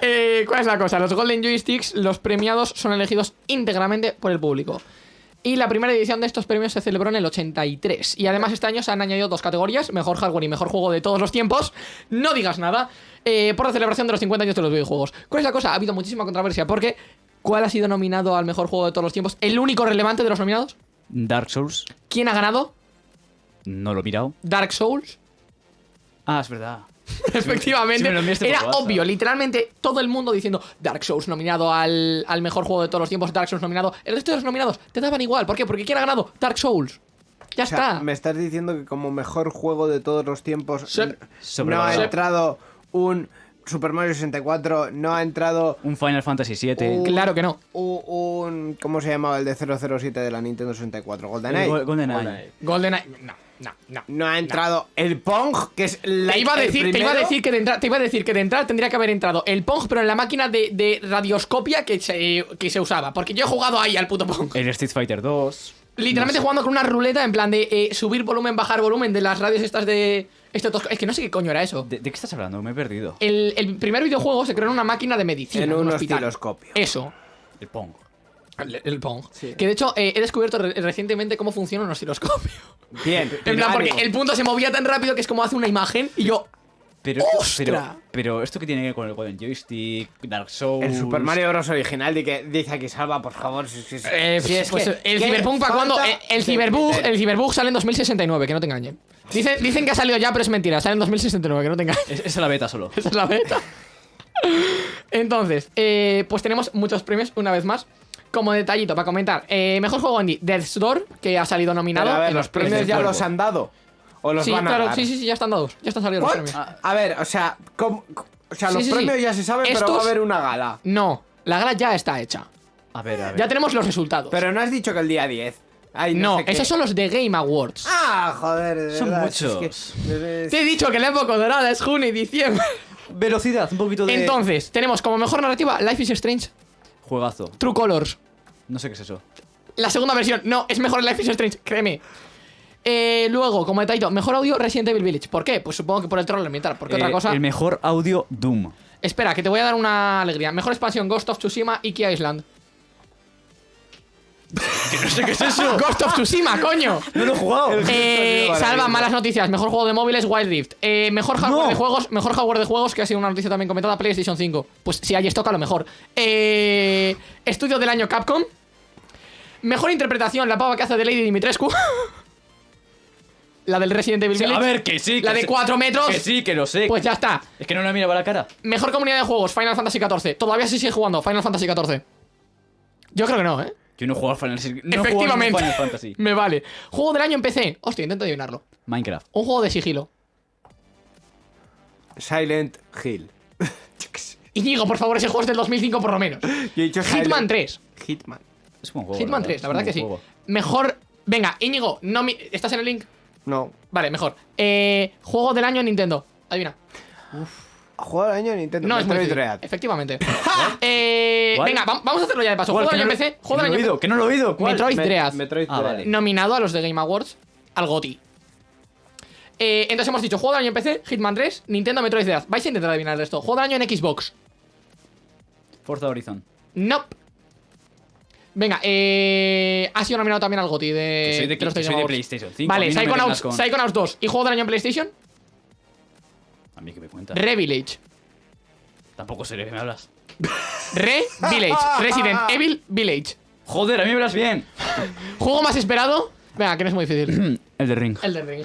Eh, ¿Cuál es la cosa? Los Golden Joysticks, los premiados, son elegidos íntegramente por el público. Y la primera edición de estos premios se celebró en el 83. Y además este año se han añadido dos categorías, mejor hardware y mejor juego de todos los tiempos. No digas nada. eh, por la celebración de los 50 años de los videojuegos. ¿Cuál es la cosa? Ha habido muchísima controversia porque ¿cuál ha sido nominado al mejor juego de todos los tiempos? ¿El único relevante de los nominados? Dark Souls, ¿Quién ha ganado? no lo he mirado. Dark Souls. Ah, es verdad. Efectivamente, me era WhatsApp. obvio, literalmente todo el mundo diciendo Dark Souls nominado al, al mejor juego de todos los tiempos, Dark Souls nominado. El resto de los nominados te daban igual. ¿Por qué? Porque ¿quién ha ganado? Dark Souls. Ya O sea, está. me estás diciendo que como mejor juego de todos los tiempos n- no ha entrado un Super Mario 64, no ha entrado Un Final Fantasy VII. Claro que no. un... ¿Cómo se llamaba el de 007 de la Nintendo 64? GoldenEye. Go- GoldenEye. GoldenEye. No, no, no. No ha entrado el Pong, que es la Te iba, a decir, te, iba a decir que de entra- te iba a decir que de entrada tendría que haber entrado el Pong, pero en la máquina de, de radioscopia que se, que se usaba. Porque yo he jugado ahí al puto Pong. El Street Fighter 2. Literalmente jugando con una ruleta en plan de eh, subir volumen, bajar volumen de las radios estas de. Esto tosco- es que no sé qué coño era eso. ¿De, de qué estás hablando? Me he perdido. El, el primer videojuego se creó en una máquina de medicina. En un osciloscopio. Eso. El Pong. El, el Pong. Que de hecho eh, he descubierto re- recientemente cómo funciona un osciloscopio. Bien. En plan, porque el punto se movía tan rápido que es como hace una imagen y yo. Pero, pero, pero esto que tiene que ver con el Golden Joystick, Dark Souls. El Super Mario Bros. original, di que, dice aquí, Salva, por favor. Si, si- si- eh, si es pues que- el ¿qué Cyberpunk para cuando. El, el de Cyberbug, el Cyberbug sale en 2069, que no te engañen. Dicen, dicen que ha salido ya, pero es mentira. Sale en 2069, que no te engañen. Es, es la beta solo. Esa es la beta. Entonces, eh, pues tenemos muchos premios una vez más. Como detallito para comentar, eh, mejor juego indie, Death's Door, que ha salido nominado. Pero a ver, en los premios ya los han dado. O los Sí, van a claro, dar. sí, sí, sí, ya están dados. Ya están salidos What? los premios. A ver, o sea, ¿cómo- o sea Sí, los sí, sí. premios ya se saben, pero va a haber una gala. No, la gala ya está hecha. A ver, a ver. Ya tenemos los resultados. Pero no has dicho que el día 10. Ay, no, no, sé qué. esos son los de Game Awards. Ah, joder, de Son verdad, si es muchos. Te he dicho que la época dorada es junio y diciembre. Velocidad, un poquito de. Entonces, tenemos como mejor narrativa Life is Strange, Juegazo. True Colors. No sé qué es eso. La segunda versión, no, es mejor Life is Strange, créeme. Eh, luego, como detallito, mejor audio Resident Evil Village. ¿Por qué? Pues supongo que por el troll ambiental. Porque otra Eh, cosa. El mejor audio Doom. Espera, que te voy a dar una alegría. Mejor expansión Ghost of Tsushima y Key Island. No sé qué es eso. Ghost of Tsushima, coño. No lo he jugado. Eh, salva malas noticias. Mejor juego de móviles, Wild Rift. Eh, mejor hardware No. de juegos, mejor hardware de juegos, que ha sido una noticia también comentada, PlayStation 5. Pues si hay stock, a lo mejor. Eh, estudio del año Capcom. Mejor interpretación, la pava que hace de Lady Dimitrescu. la del Resident Evil Sí, a Village. ver, que sí. La que de sí. 4 metros. Que sí, que lo sé. Pues ya está. Es que no le miraba la cara. Mejor comunidad de juegos, Final Fantasy XIV. Todavía se sigue jugando, Final Fantasy XIV. Yo creo que no, ¿eh? Yo no he jugado al Final Fantasy. No Efectivamente. Final Fantasy. Me vale. Juego del año en PC. Hostia, intento adivinarlo. Minecraft. Un juego de sigilo. Silent Hill. Íñigo, por favor, ese juego es del 2005 por lo menos. Yo he dicho Hitman Silent- 3. Hitman. Es un juego. Hitman 3, la verdad Es que sí. Mejor. Venga, Íñigo, no mi- ¿estás en el link? No. Vale, mejor. Eh, juego del año en Nintendo. Adivina. Juego del año de Nintendo. No, es muy difícil. Efectivamente. eh, venga, va- vamos a hacerlo ya de paso. Juego del año en PC. Juego no del lo he año oído, que no lo he oído. ¿Cuál? Metroid Me- Dread. Metroid Ah, Dread. vale. Nominado a los de Game Awards al GOTY. Eh, entonces hemos dicho juego del año en PC, Hitman 3, Nintendo Metroid Dread. Vais a intentar adivinar esto. Juego del año en Xbox. Forza Horizon. Nope. Venga, eh, ha sido nominado también al GOTY de, Que soy de, de los que Game soy de Awards. PlayStation 5. a Vale, mí no me Psychonauts, vengas con- Psychonauts 2. ¿Y juego del año en PlayStation? A mí que me cuenta. Revillage. Tampoco sé de qué me hablas. Re Village. Resident Evil Village. Joder, a mí me hablas bien. Juego más esperado. Venga, que no es muy difícil. El de Ring. El de Ring.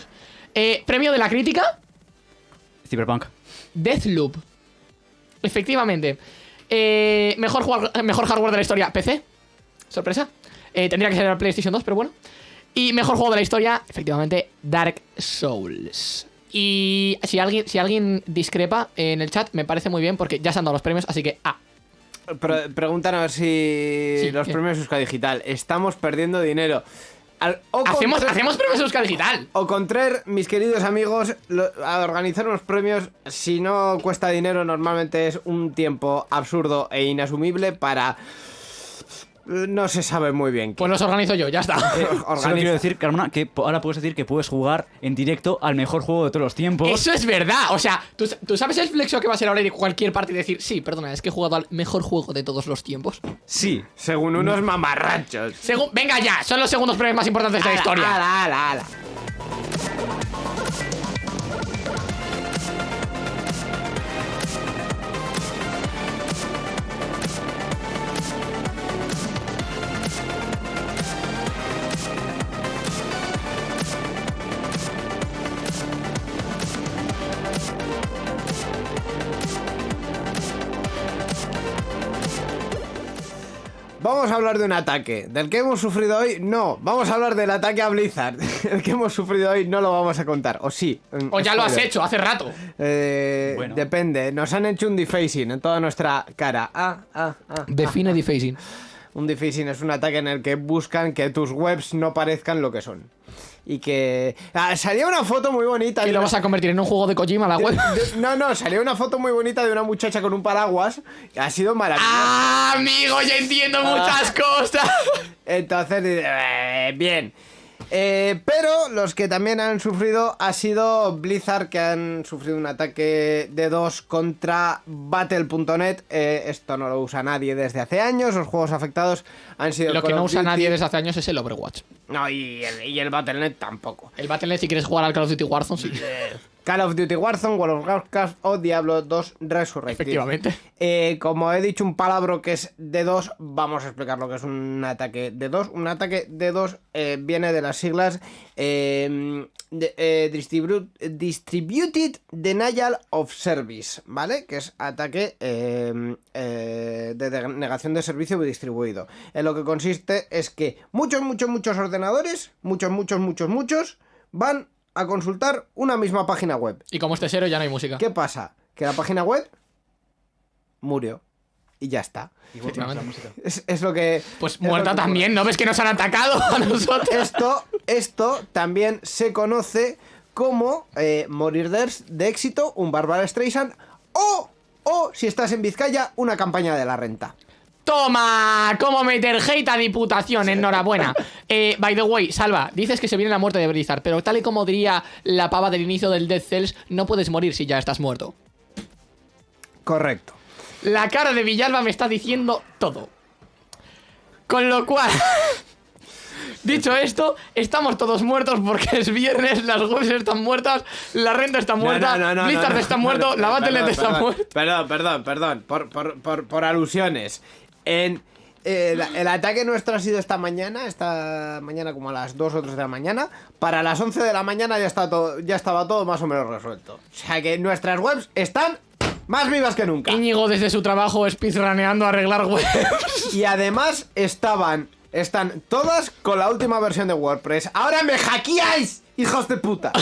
Eh, premio de la crítica. Cyberpunk. Deathloop. Efectivamente. Eh, mejor, jugar- mejor hardware de la historia, PC. Sorpresa. Eh, tendría que ser el PlayStation 2, pero bueno. Y mejor juego de la historia, efectivamente, Dark Souls. Y si alguien, si alguien discrepa en el chat, me parece muy bien porque ya se han dado los premios, así que ah, Pre- preguntan a ver si Sí, los ¿qué? premios Euska Digital. Estamos perdiendo dinero. al- o Hacemos, contra- hacemos premios Euskal Digital. O contraer, mis queridos amigos, lo- a organizar unos premios, si no cuesta dinero, normalmente es un tiempo absurdo e inasumible para... No se sabe muy bien qué. Pues los organizo yo, ya está. Solo Organiza- quiero decir, Carmona, que ahora puedes decir que puedes jugar en directo al mejor juego de todos los tiempos. Eso es verdad. O sea, ¿tú, tú sabes el flexo que va a ser ahora ir a cualquier parte y decir, sí, perdona, es que he jugado al mejor juego de todos los tiempos? Sí. Según unos mamarrachos. Según, venga ya, son los segundos premios más importantes de la Ala, historia. ala, ala, ala. Vamos a hablar de un ataque. ¿Del que hemos sufrido hoy? No. Vamos a hablar del ataque a Blizzard. El que hemos sufrido hoy no lo vamos a contar. O sí. O ya lo has hecho hace rato. Eh, Bueno. Depende. Nos han hecho un defacing en toda nuestra cara. Ah, ah, ah. Define defacing. Un defacing es un ataque en el que buscan que tus webs no parezcan lo que son. Y que... Ah, salía una foto muy bonita. ¿Y lo una- vas a convertir en un juego de Kojima la web? no, no, salió una foto muy bonita de una muchacha con un paraguas. Ha sido maravilloso. ¡Ah, amigo! Ya entiendo muchas cosas. Entonces, eh, bien. Eh, pero los que también han sufrido ha sido Blizzard, que han sufrido un ataque de dos contra Battle.net. Eh, esto no lo usa nadie desde hace años. Los juegos afectados han sido. Lo que no usa Duty- nadie desde hace años es el Overwatch. No, y el, y el Battle.net tampoco. El Battle.net, si quieres jugar al Call of Duty Warzone, sí. Call of Duty Warzone, World of Warcraft o Diablo 2 Resurrected. Efectivamente. Eh, como he dicho un palabro que es D2, vamos a explicar lo que es un ataque D2. Un ataque D2 eh, viene de las siglas eh, de- eh, Distribu- Distributed Denial of Service, ¿vale? Que es ataque de de- negación de servicio distribuido. En lo que consiste es que muchos, muchos, muchos ordenadores, muchos, muchos, muchos, muchos, van a consultar una misma página web. Y como este cero ya no hay música. ¿Qué pasa? Que la página web murió. Y ya está. Efectivamente. Es, es lo que. Pues muerta que también, ¿no ves que nos han atacado a nosotros? Esto, esto también se conoce como eh, morir de, de éxito, un Barbara Streisand o, o, si estás en Vizcaya, una campaña de la renta. ¡Toma! ¿Cómo meter hate a Diputación? Enhorabuena. Eh, by the way, Salva, dices que se viene la muerte de Blizzard, pero tal y como diría la pava del inicio del Death Cells, no puedes morir si ya estás muerto. Correcto. La cara de Villalba me está diciendo todo. Con lo cual, dicho esto, estamos todos muertos porque es viernes, las webs están muertas, la renta está muerta, Blizzard está muerto, la Battle.net está muerta. Perdón, perdón, perdón, por, por, por, por alusiones. En, eh, el ataque nuestro ha sido esta mañana, esta mañana como a las 2 o 3 de la mañana. Para las 11 de la mañana ya, está todo, ya estaba todo más o menos resuelto. O sea que nuestras webs están más vivas que nunca. Íñigo desde su trabajo speedruneando a arreglar webs. Y además estaban, están todas con la última versión de WordPress. ¡Ahora me hackeáis, hijos de puta!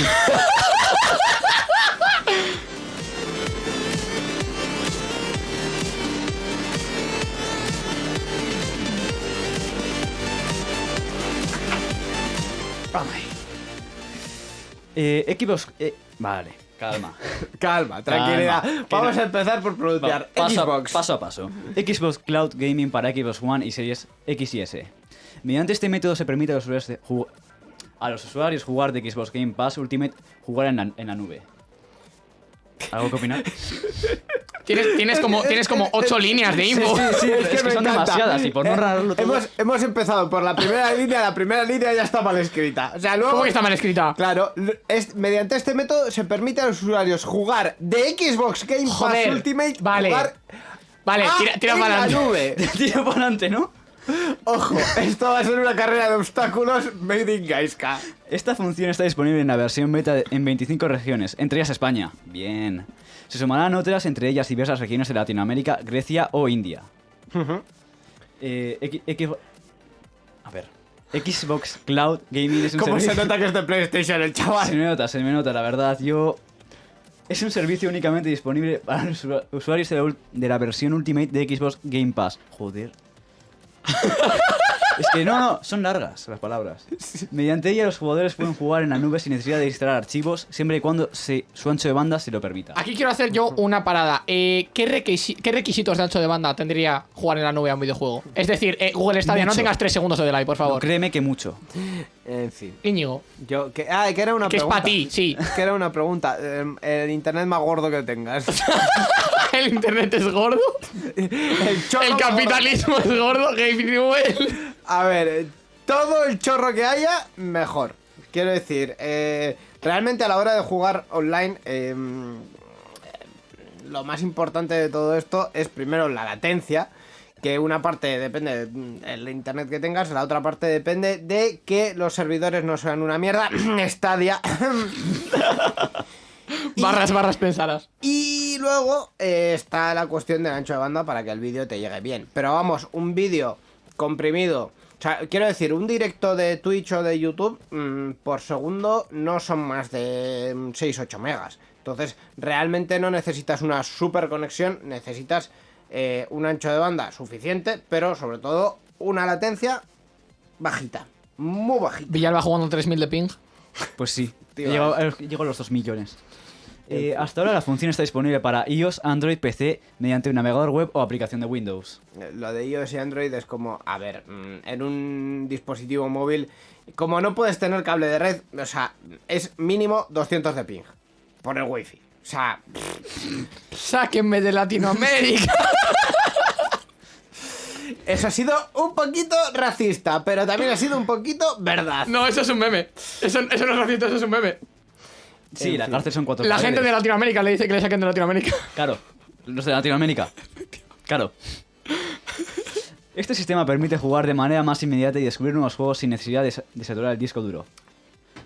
Eh, Xbox. eh, vale, calma. Calma, tranquilidad. Calma, que Vamos no- a empezar por pronunciar Va, paso, Xbox. paso a paso. Xbox Cloud Gaming para Xbox One y series X y S. Mediante este método se permite a los usuarios, de ju- a los usuarios jugar de Xbox Game Pass Ultimate jugar en la, en la nube. ¿Algo que opinar? Tienes, tienes como, tienes como ocho líneas de info. sí, es que son encanta. demasiadas y por no Eh, narrarlo todo- Hemos, hemos empezado por la primera línea, la primera línea ya está mal escrita. O sea, luego. ¿Cómo que está mal escrita? Claro, es- mediante este método se permite a los usuarios jugar de Xbox Game Pass Joder, Ultimate vale. jugar Vale, tira, tira para la adelante. nube. Tiro para adelante, ¿no? Ojo, esto va a ser una carrera de obstáculos made in Gaiska. Esta función está disponible en la versión beta en 25 regiones, entre ellas España. Bien. Se sumarán otras, entre ellas diversas regiones de Latinoamérica, Grecia o India. Eh, X- X- a ver. Xbox Cloud Gaming es un ¿Cómo se nota que es de PlayStation el Se chaval? me nota, se me nota, la verdad. Yo... Es un servicio únicamente disponible para los usu- usuarios de la versión Ultimate de Xbox Game Pass. Joder. Es que no, no, son largas las palabras. Mediante ella los jugadores pueden jugar en la nube sin necesidad de instalar archivos, siempre y cuando se- su ancho de banda se lo permita. Aquí quiero hacer yo una parada. Eh, ¿qué, requisi- qué requisitos de ancho de banda tendría jugar en la nube a un videojuego? Es decir, eh, Google Stadia, no tengas 3 segundos de delay, por No, favor. créeme que mucho. En fin. Íñigo, Yo, que, ah, que era una que es para ti, sí. Que era una pregunta. Eh, El internet más gordo que tengas. El internet es gordo. El, chorro El capitalismo es gordo. Gabe Newell. A ver, eh, todo el chorro que haya, mejor. Quiero decir, eh, realmente a la hora de jugar online, eh, lo más importante de todo esto es primero la latencia. Que una parte depende del internet que tengas, la otra parte depende de que los servidores no sean una mierda. Stadia. Barras, barras pensadas. Y luego eh, está la cuestión del ancho de banda para que el vídeo te llegue bien. Pero vamos, un vídeo comprimido. O sea, quiero decir, un directo de Twitch o de YouTube mm, por segundo no son más de 6-8 megas. Entonces, realmente no necesitas una super conexión, necesitas eh, un ancho de banda suficiente, pero sobre todo una latencia bajita. Muy bajita. Villalba jugando 3000 de ping. Pues sí, Tío, llegó, eh, llegó a los 2 millones. Eh, hasta ahora la función está disponible para iOS, Android, PC, mediante un navegador web o aplicación de Windows. Eh, Lo de iOS y Android es como, a ver, mm, en un dispositivo móvil, como no puedes tener cable de red, o sea, es mínimo 200 de ping por el wifi. O sea, Sáquenme de Latinoamérica. eso ha sido un poquito racista, pero también ha sido un poquito verdad. No, eso es un meme. Eso, eso no es racista, eso es un meme. Sí, la cárcel son cuatro La paredes. gente de Latinoamérica le dice que le saquen de Latinoamérica. Claro, los de Latinoamérica. Claro. Este sistema permite jugar de manera más inmediata y descubrir nuevos juegos sin necesidad de, de saturar el disco duro.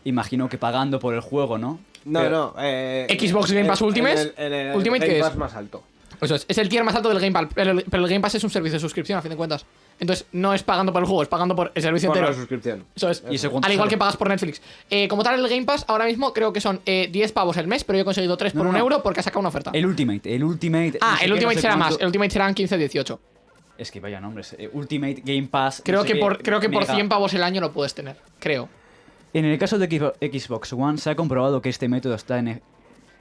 Imagino que pagando por el juego, ¿no? No, Pero- no. eh, Xbox Game Pass en- Ultimate, en el- en el Ultimate, Game ¿qué es? Pass más alto. Eso es. Es el tier más alto del Game Pass. Pero el, pero el Game Pass es un servicio de suscripción, a fin de cuentas. Entonces, no es pagando por el juego, es pagando por el servicio Por la entero. suscripción. Eso es. ¿Y eso cuánto Al igual sale? que pagas por Netflix. Eh, como tal, el Game Pass ahora mismo creo que son eh, 10 pavos el mes, pero yo he conseguido 3 No, por no, un no. euro porque ha sacado una oferta. El Ultimate, el Ultimate. ah, sé el qué, Ultimate no sé será más. El Ultimate serán 15-18. Es que vaya nombres. eh, Ultimate Game Pass. no Creo, sé que qué, por, creo que por mega. 100 pavos el año lo puedes tener. Creo. En el caso de Xbox- One se ha comprobado que este método está en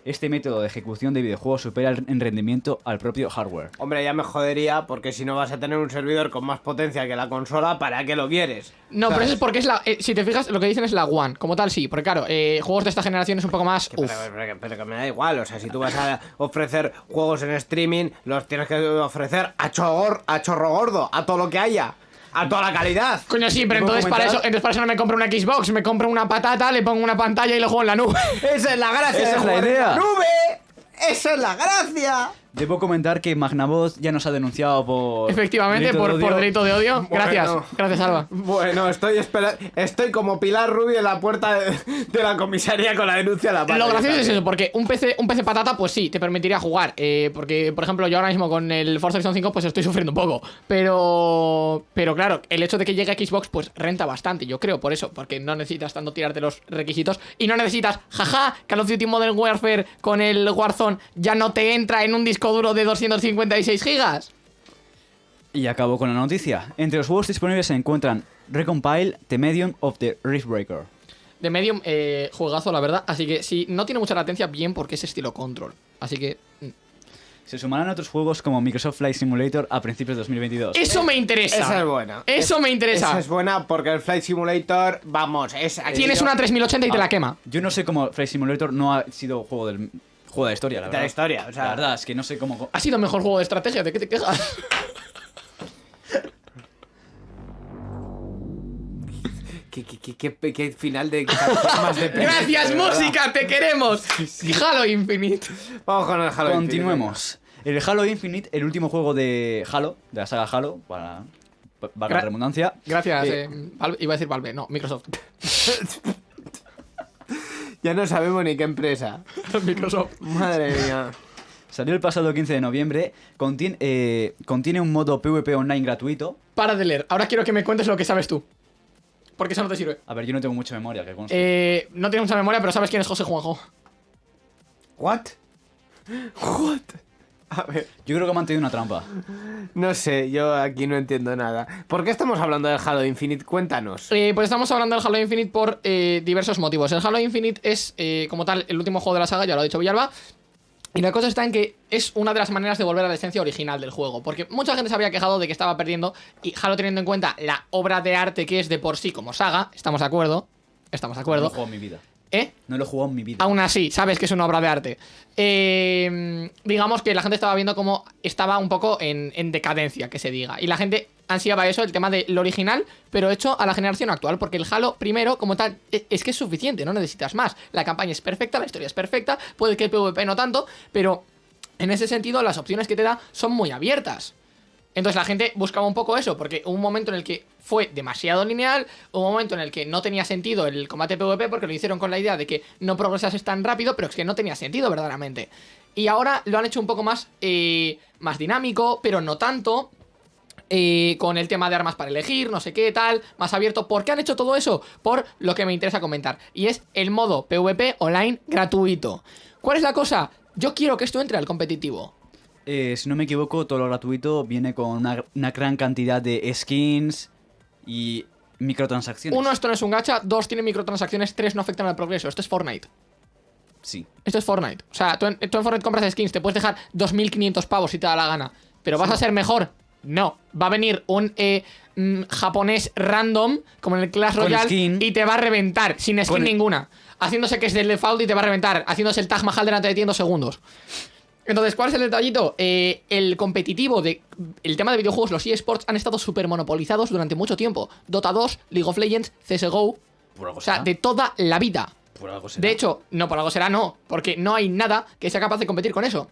este método de ejecución de videojuegos supera el- en rendimiento al propio hardware. Hombre, ya me jodería porque si no vas a tener un servidor con más potencia que la consola, ¿para qué lo quieres? No, pero eso es porque es la. eh, si te fijas, lo que dicen es la One. Como tal, sí. Porque claro, eh, juegos de esta generación es un poco más. Pero, Uf. pero- pero que me da igual, o sea, si tú vas a ofrecer juegos en streaming, los tienes que ofrecer a, chogor, a chorro gordo, a todo lo que haya, a toda la calidad. Coño, sí, pero ¿Puedo entonces para, eso, entonces para eso no me compro una Xbox, me compro una patata, le pongo una pantalla y lo juego en la nube. Esa es la gracia Esa es la en idea. nube. Esa es la gracia. Debo comentar que Magnavox ya nos ha denunciado por. Efectivamente, delito de por, por odio. delito de odio. Bueno. Gracias, gracias, Alba. Bueno, estoy espera- estoy como Pilar Rubio en la puerta de, de la comisaría con la denuncia a la mano. Lo gracioso es eso, porque un PC, un PC patata, pues sí, te permitiría jugar. eh, porque, por ejemplo, yo ahora mismo con el Forza Horizon 5, pues estoy sufriendo un poco. Pero. Pero claro, el hecho de que llegue a Xbox, pues renta bastante, yo creo, por eso. Porque no necesitas tanto tirarte los requisitos. Y no necesitas, jaja, Call of Duty Modern Warfare con el Warzone ya no te entra en un disco duro de 256 gigas. Y acabo con la noticia. Entre los juegos disponibles se encuentran Recompile, The Medium of the Riftbreaker. De Medium, eh, juegazo, la verdad. Así que si no tiene mucha latencia, bien, porque es estilo control. Así que. mm. Se sumarán otros juegos como Microsoft Flight Simulator a principios de 2022. Eso me interesa. Esa es buena. Eso me interesa. Esa es buena porque el Flight Simulator, vamos, es Tienes una 3080 y te Ah, la quema. Yo no sé cómo Flight Simulator no ha sido juego del juego de la historia, la de verdad. la historia, o sea, La verdad es que no sé cómo. Ha sido mejor juego de estrategia, ¿de qué te quejas? ¿Qué, qué, qué, qué- qué final de más de Gracias, música, te queremos. Halo Infinite. Vamos con el Halo Continuemos. El Halo Infinite, el último juego de Halo, de la saga Halo, para la Gra- redundancia. Gracias, Eh, eh, Valve- iba a decir Valve, no, Microsoft. Ya no sabemos ni qué empresa. Microsoft. Madre mía. Salió el pasado 15 de noviembre. Contiene, eh, contiene un modo PvP online gratuito. Para de leer. Ahora quiero que me cuentes lo que sabes tú. Porque eso no te sirve. A ver, yo no tengo mucha memoria, que conste. Eh, no tienes mucha memoria, pero sabes quién es José Juanjo. What? What? A ver, Yo creo que ha mantenido una trampa. no sé, yo aquí no entiendo nada. ¿Por qué estamos hablando del Halo Infinite? Cuéntanos. Eh, pues estamos hablando del Halo Infinite por eh, diversos motivos. El Halo Infinite es, eh, como tal, el último juego de la saga, ya lo ha dicho Villalba. Y la cosa está en que es una de las maneras de volver a la esencia original del juego. Porque mucha gente se había quejado de que estaba perdiendo. Y Halo, teniendo en cuenta la obra de arte que es de por sí como saga, estamos de acuerdo. Estamos de No acuerdo. en mi vida. ¿Eh? No lo he jugado en mi vida. Aún así, sabes que es una obra de arte. Eh, digamos que la gente estaba viendo cómo estaba un poco en, en decadencia, que se diga. Y la gente ansiaba eso, el tema de lo original, pero hecho a la generación actual. Porque el Halo, primero, como tal, e- es que es suficiente, no necesitas más. La campaña es perfecta, la historia es perfecta, puede que el PvP no tanto, pero en ese sentido las opciones que te da son muy abiertas. Entonces la gente buscaba un poco eso, porque un momento en el que fue demasiado lineal, un momento en el que no tenía sentido el combate PvP porque lo hicieron con la idea de que no progresases tan rápido, pero es que no tenía sentido verdaderamente. Y ahora lo han hecho un poco más, eh, más dinámico, pero no tanto. eh, con el tema de armas para elegir, no sé qué, tal, más abierto. ¿Por qué han hecho todo eso? Por lo que me interesa comentar. Y es el modo PvP online gratuito. ¿Cuál es la cosa? Yo quiero que esto entre al competitivo. Eh, si no me equivoco, todo lo gratuito viene con una, una gran cantidad de skins y microtransacciones. Uno, esto no es un gacha. Dos, tiene microtransacciones. Tres, no afectan al progreso. Esto es Fortnite. Sí. Esto es Fortnite. O sea, tú en, tú en Fortnite compras skins, te puedes dejar 2.500 pavos si te da la gana. Pero ¿vas a ser mejor? No. Va a venir un eh, mm, japonés random, como en el Clash Royale, y te va a reventar, sin skin Con- ninguna. Haciéndose que es del default y te va a reventar. Haciéndose el Taj Mahal delante de ti en dos segundos. Entonces, ¿cuál es el detallito? Eh, el competitivo de. El tema de videojuegos, los eSports han estado súper monopolizados durante mucho tiempo. Dota 2, League of Legends, CSGO. Por algo O sea, será. de toda la vida. Por algo será. De hecho, no, por algo será no, porque no hay nada que sea capaz de competir con eso.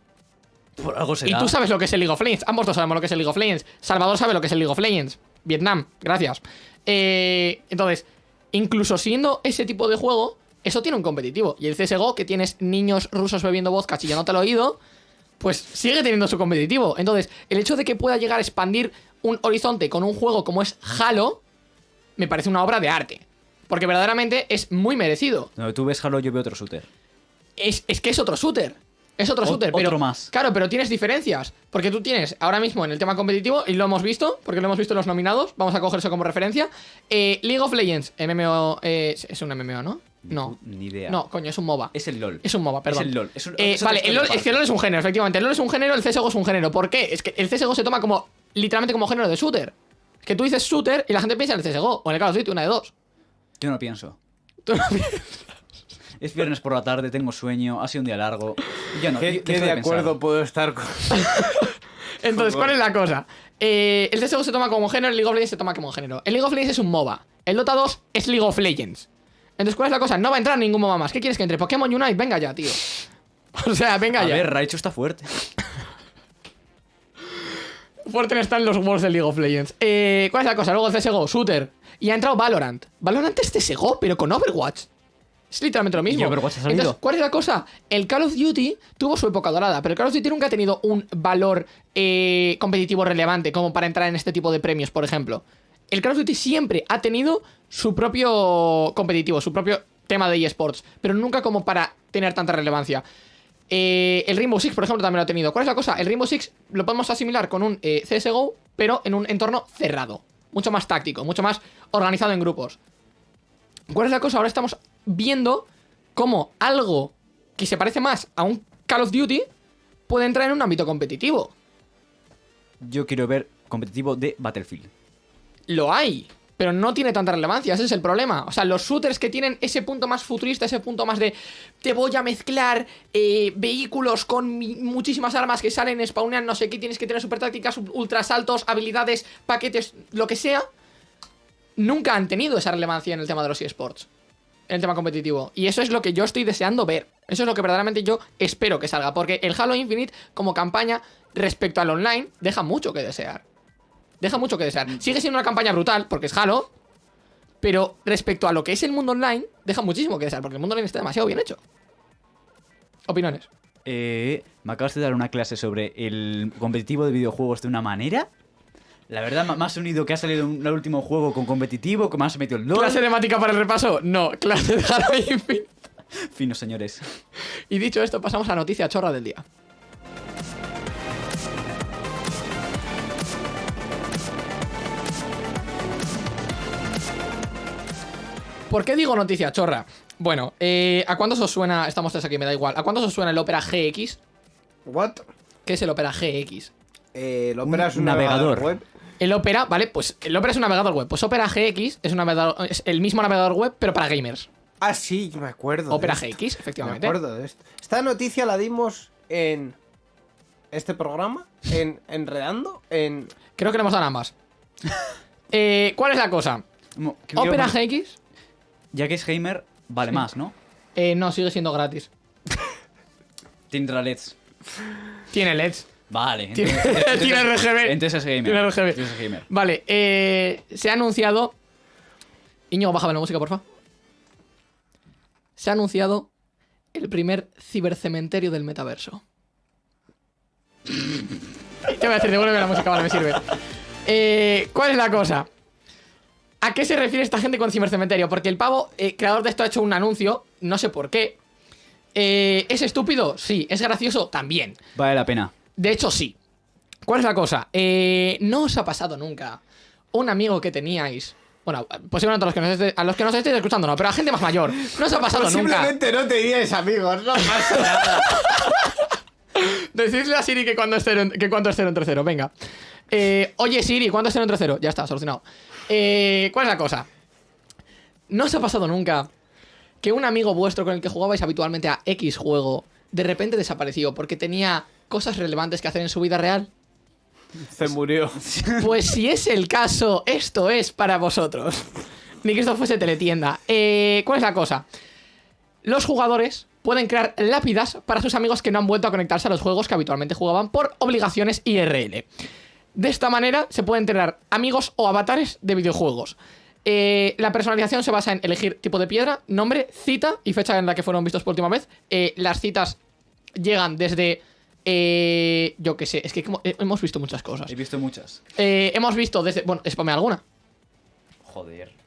por algo será. Y tú sabes lo que es el League of Legends, ambos dos sabemos lo que es el League of Legends. Salvador sabe lo que es el League of Legends. Vietnam, gracias. Eh, entonces, incluso siendo ese tipo de juego, eso tiene un competitivo. Y el CSGO, que tienes niños rusos bebiendo vodka chillándote al oído, pues sigue teniendo su competitivo. Entonces, el hecho de que pueda llegar a expandir un horizonte con un juego como es Halo, me parece una obra de arte. Porque verdaderamente es muy merecido Donde tú ves Halo, yo veo otro shooter. es, es que es otro shooter. Es otro Ot- shooter, pero. otro más. Claro, pero tienes diferencias. Porque tú tienes ahora mismo en el tema competitivo, y lo hemos visto, porque lo hemos visto en los nominados, vamos a coger eso como referencia. eh, League of Legends, MMO. eh, es un MMO, ¿no? No. Ni idea. No, coño, es un MOBA. Es el LOL. Es un MOBA, perdón. Es el LOL. Es un- Eh, es vale, el LOL, es que el. LOL es un género, efectivamente. El LOL es un género, el CSGO es un género. ¿Por qué? Es que el CSGO se toma como. Literalmente como género de shooter. Es que tú dices shooter y la gente piensa en el CSGO. O en el Call of Duty, una de dos. Yo no pienso. Tú no- Es viernes por la tarde, tengo sueño, ha sido un día largo. Yo no. ¿Qué, yo qué de acuerdo puedo estar con.? Entonces, ¿cuál es la cosa? Eh, el CSGO se toma como género, el League of Legends se toma como género. El League of Legends es un MOBA. El Dota 2 es League of Legends. Entonces, ¿cuál es la cosa? No va a entrar ningún MOBA más. ¿Qué quieres que entre? Pokémon Unite, venga ya, tío. O sea, venga A ya. ver, Raichu está fuerte. Fuerte están los Worlds de League of Legends. Eh, ¿Cuál es la cosa? Luego el CSGO, Shooter. Y ha entrado Valorant. Valorant es CSGO, pero con Overwatch. Es literalmente lo mismo. Entonces, ¿cuál es la cosa? El Call of Duty tuvo su época dorada, pero el Call of Duty nunca ha tenido un valor eh, competitivo relevante como para entrar en este tipo de premios, por ejemplo. El Call of Duty siempre ha tenido su propio competitivo, su propio tema de eSports, pero nunca como para tener tanta relevancia. Eh, el Rainbow Six, por ejemplo, también lo ha tenido. ¿Cuál es la cosa? El Rainbow Six lo podemos asimilar con un eh, CSGO, pero en un entorno cerrado. Mucho más táctico, mucho más organizado en grupos. ¿Cuál es la cosa? Ahora estamos viendo cómo algo que se parece más a un Call of Duty puede entrar en un ámbito competitivo. Yo quiero ver competitivo de Battlefield. Lo hay, pero no tiene tanta relevancia, ese es el problema. O sea, los shooters que tienen ese punto más futurista, ese punto más de te voy a mezclar eh, vehículos con muchísimas armas que salen, spawnean, no sé qué, tienes que tener super tácticas, ultrasaltos, habilidades, paquetes, lo que sea, nunca han tenido esa relevancia en el tema de los eSports. En el tema competitivo. Y eso es lo que yo estoy deseando ver. Eso es lo que verdaderamente yo espero que salga. Porque el Halo Infinite, como campaña, respecto al online, deja mucho que desear. Deja mucho que desear. Sigue siendo una campaña brutal, porque es Halo. Pero respecto a lo que es el mundo online, deja muchísimo que desear, porque el mundo online está demasiado bien hecho. Opiniones. Eh, me acabas de dar una clase sobre el competitivo de videojuegos de una manera. La verdad, más unido que ha salido un el último juego con competitivo, que más ha metido el LOL. ¿Clase temática para el repaso? No, clase de Halo Infinite. Fino, señores. Y dicho esto, pasamos a la noticia chorra del día. ¿Por qué digo noticia chorra? Bueno, eh, ¿a cuántos os suena? Estamos tres aquí, me da igual. ¿A cuántos os suena el Opera GX? What? ¿Qué es el Opera GX? Eh, el Opera es un navegador. navegador web. El Opera, ¿vale? Pues el Opera es un navegador web. Pues Opera GX es, un navegador, es el mismo navegador web, pero para gamers. Ah, sí, yo me acuerdo. de Opera esto. GX, Me efectivamente. acuerdo de esto. Esta noticia la dimos en este programa, en Enredando, en... Creo que le hemos dado ambas. Eh, ¿Cuál es la cosa? Opera GX Ya que es gamer, vale más, ¿no? eh, no sigue siendo gratis. Tendrá LEDs. Tiene LEDs. Vale. Tiene- entonces- tiene RGB. Entonces es gamer. Tiene RGB. Entonces es gamer. Vale, eh, se ha anunciado. Íñigo, bájame la música, porfa. Se ha anunciado el primer cibercementerio del metaverso. Te voy a decir, devuélveme la música, vale, me sirve. Eh, ¿Cuál es la cosa? ¿A qué se refiere esta gente con cibercementerio? Porque el pavo, eh, creador de esto, ha hecho un anuncio, no sé por qué. Eh, ¿Es estúpido? Sí. ¿Es gracioso? También. Vale la pena. De hecho, sí. ¿Cuál es la cosa? Eh, no os ha pasado nunca un amigo que teníais. Bueno, posiblemente a los que nos estéis, a los que nos estéis escuchando, no, pero a gente más mayor. No os ha pasado nunca. Posiblemente no teníais amigos, no pasa nada. Decidle a Siri que cuando es cero, en- que cuánto es cero entre cero, venga. Eh, oye Siri, ¿cuánto es cero entre cero? Ya está, solucionado. Eh, ¿Cuál es la cosa? ¿No os ha pasado nunca que un amigo vuestro con el que jugabais habitualmente a X juego de repente desapareció porque tenía cosas relevantes que hacer en su vida real? Se murió. Pues si es el caso, esto es para vosotros. Ni que esto fuese teletienda. Eh, ¿Cuál es la cosa? Los jugadores pueden crear lápidas para sus amigos que no han vuelto a conectarse a los juegos que habitualmente jugaban por obligaciones IRL. De esta manera se pueden tener amigos o avatares de videojuegos. Eh, la personalización se basa en elegir tipo de piedra, nombre, cita y fecha en la que fueron vistos por última vez. Eh, las citas llegan desde... eh, yo qué sé, es que eh, hemos visto muchas cosas. He visto muchas. Eh, hemos visto desde. Bueno, spame alguna. Joder.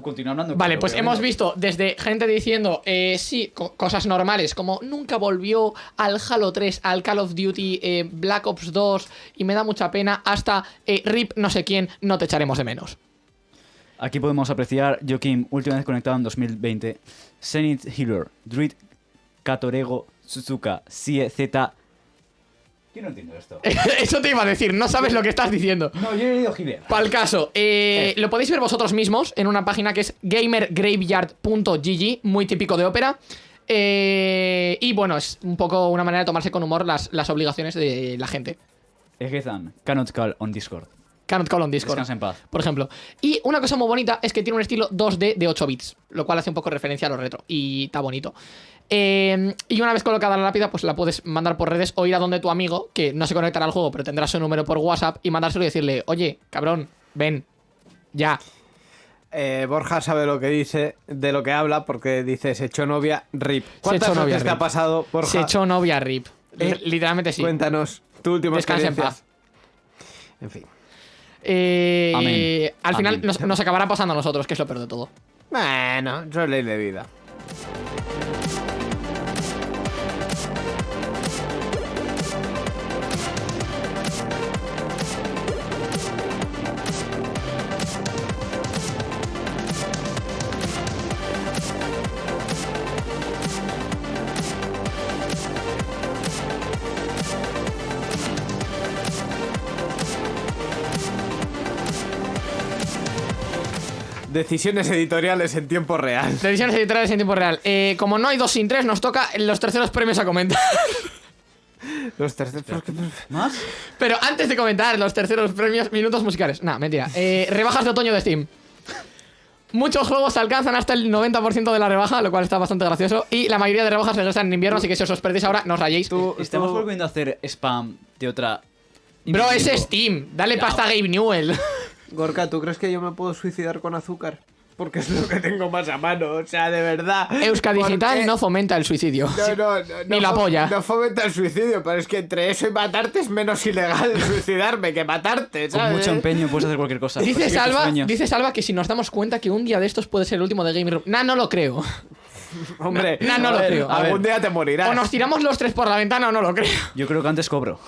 Tú continúa hablando. Vale, pues hemos visto desde gente diciendo, eh, sí, co- cosas normales, como nunca volvió al Halo 3, al Call of Duty, eh, Black Ops 2, y me da mucha pena, hasta eh, RIP no sé quién, no te echaremos de menos. Aquí podemos apreciar Joaquim, última vez conectado en 2020. Zenith Healer, Druid, Katorego, Suzuka, Sie, Z. Yo no entiendo esto. Eso te iba a decir, no sabes lo que estás diciendo. No, yo he leído Healer. Para el caso, eh, lo podéis ver vosotros mismos en una página que es gamergraveyard.gg, muy típico de ópera. Eh, y bueno, es un poco una manera de tomarse con humor las, las obligaciones de la gente. Egezan, cannot call on Discord. Cannot call on Discord. En paz. Por ejemplo. Y una cosa muy bonita es que tiene un estilo 2D de 8 bits, lo cual hace un poco referencia a lo retro. Y está bonito. Eh, y una vez colocada la lápida, pues la puedes mandar por redes o ir a donde tu amigo, que no se conectará al juego, pero tendrá su número por WhatsApp, y mandárselo y decirle, oye, cabrón, ven, ya. Eh, Borja sabe lo que dice, de lo que habla, porque dice se echó novia, rip. ¿Cuántas echó novia, veces te ha pasado, Borja? Se echó novia RIP. Eh, Literalmente sí. Cuéntanos tu última Descansa en experiencia. paz. En fin. Eh, Amén. Al final nos, nos acabará pasando a nosotros, que es lo peor de todo. Bueno, eso es ley de vida. Decisiones editoriales en tiempo real. Decisiones editoriales en tiempo real. Eh, como no hay dos sin tres, nos toca los terceros premios a comentar. Los terceros. ¿Más? Pero antes de comentar los terceros premios, minutos musicales. Nah, mentira. Eh, rebajas de otoño de Steam. Muchos juegos alcanzan hasta el 90% de la rebaja, lo cual está bastante gracioso. Y la mayoría de rebajas regresan en invierno, así que si os los perdéis ahora, no os rayéis. Tú- Estamos tú- volviendo a hacer spam de otra. Bro, es. Steam. Dale Ya. pasta a Gabe Newell. Gorka, ¿tú crees que yo me puedo suicidar con azúcar? Porque es lo que tengo más a mano, o sea, de verdad. Euska Digital Porque- no fomenta el suicidio. No, no, no, Ni no la polla. No fomenta el suicidio, pero es que entre eso y matarte es menos ilegal suicidarme que matarte, Con ¿sabes? mucho empeño puedes hacer cualquier cosa. Dice Salva, dice Salva que si nos damos cuenta que un día de estos puede ser el último de Game Room. Nah, no lo creo. Hombre, No, no a lo ver, creo. Algún día te morirás. O nos tiramos los tres por la ventana o no lo creo. Yo creo que antes cobro.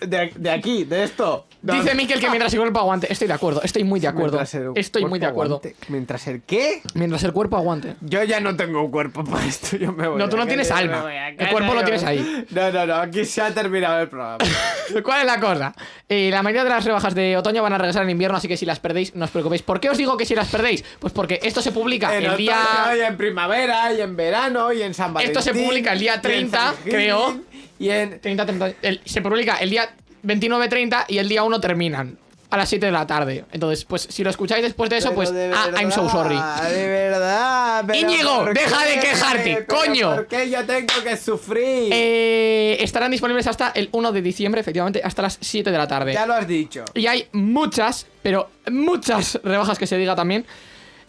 De, de aquí, de esto. Dice Miquel que mientras el cuerpo aguante. Estoy de acuerdo, estoy muy de acuerdo. Mientras el Estoy muy de acuerdo. aguante. Mientras el qué? Mientras el cuerpo aguante. Yo ya no tengo un cuerpo para esto, yo me voy. No, tú no tienes alma. El cuerpo lo tienes ahí. No, no, no, aquí se ha terminado el programa. ¿Cuál es la cosa? Eh, la mayoría de las rebajas de otoño van a regresar en invierno, así que si las perdéis, no os preocupéis. ¿Por qué os digo que si las perdéis? Pues porque esto se publica en el día. y en primavera, y en verano, y en San Valentín. Esto se publica el día y en 30, San Gil, creo. Y en... 30, 30, el- se publica el día 29-30 y el día 1 terminan. A las 7 de la tarde. Entonces, pues si lo escucháis después de eso, Pero pues. de Ah, I'm so sorry. verdad, De verdad. Íñigo, ¿por deja qué? de quejarte, ¿Pero coño. ¿Por qué yo tengo que sufrir? Eh, estarán disponibles hasta el 1 de diciembre, efectivamente, hasta las 7 de la tarde. Ya lo has dicho. Y hay muchas, pero muchas rebajas que se diga también.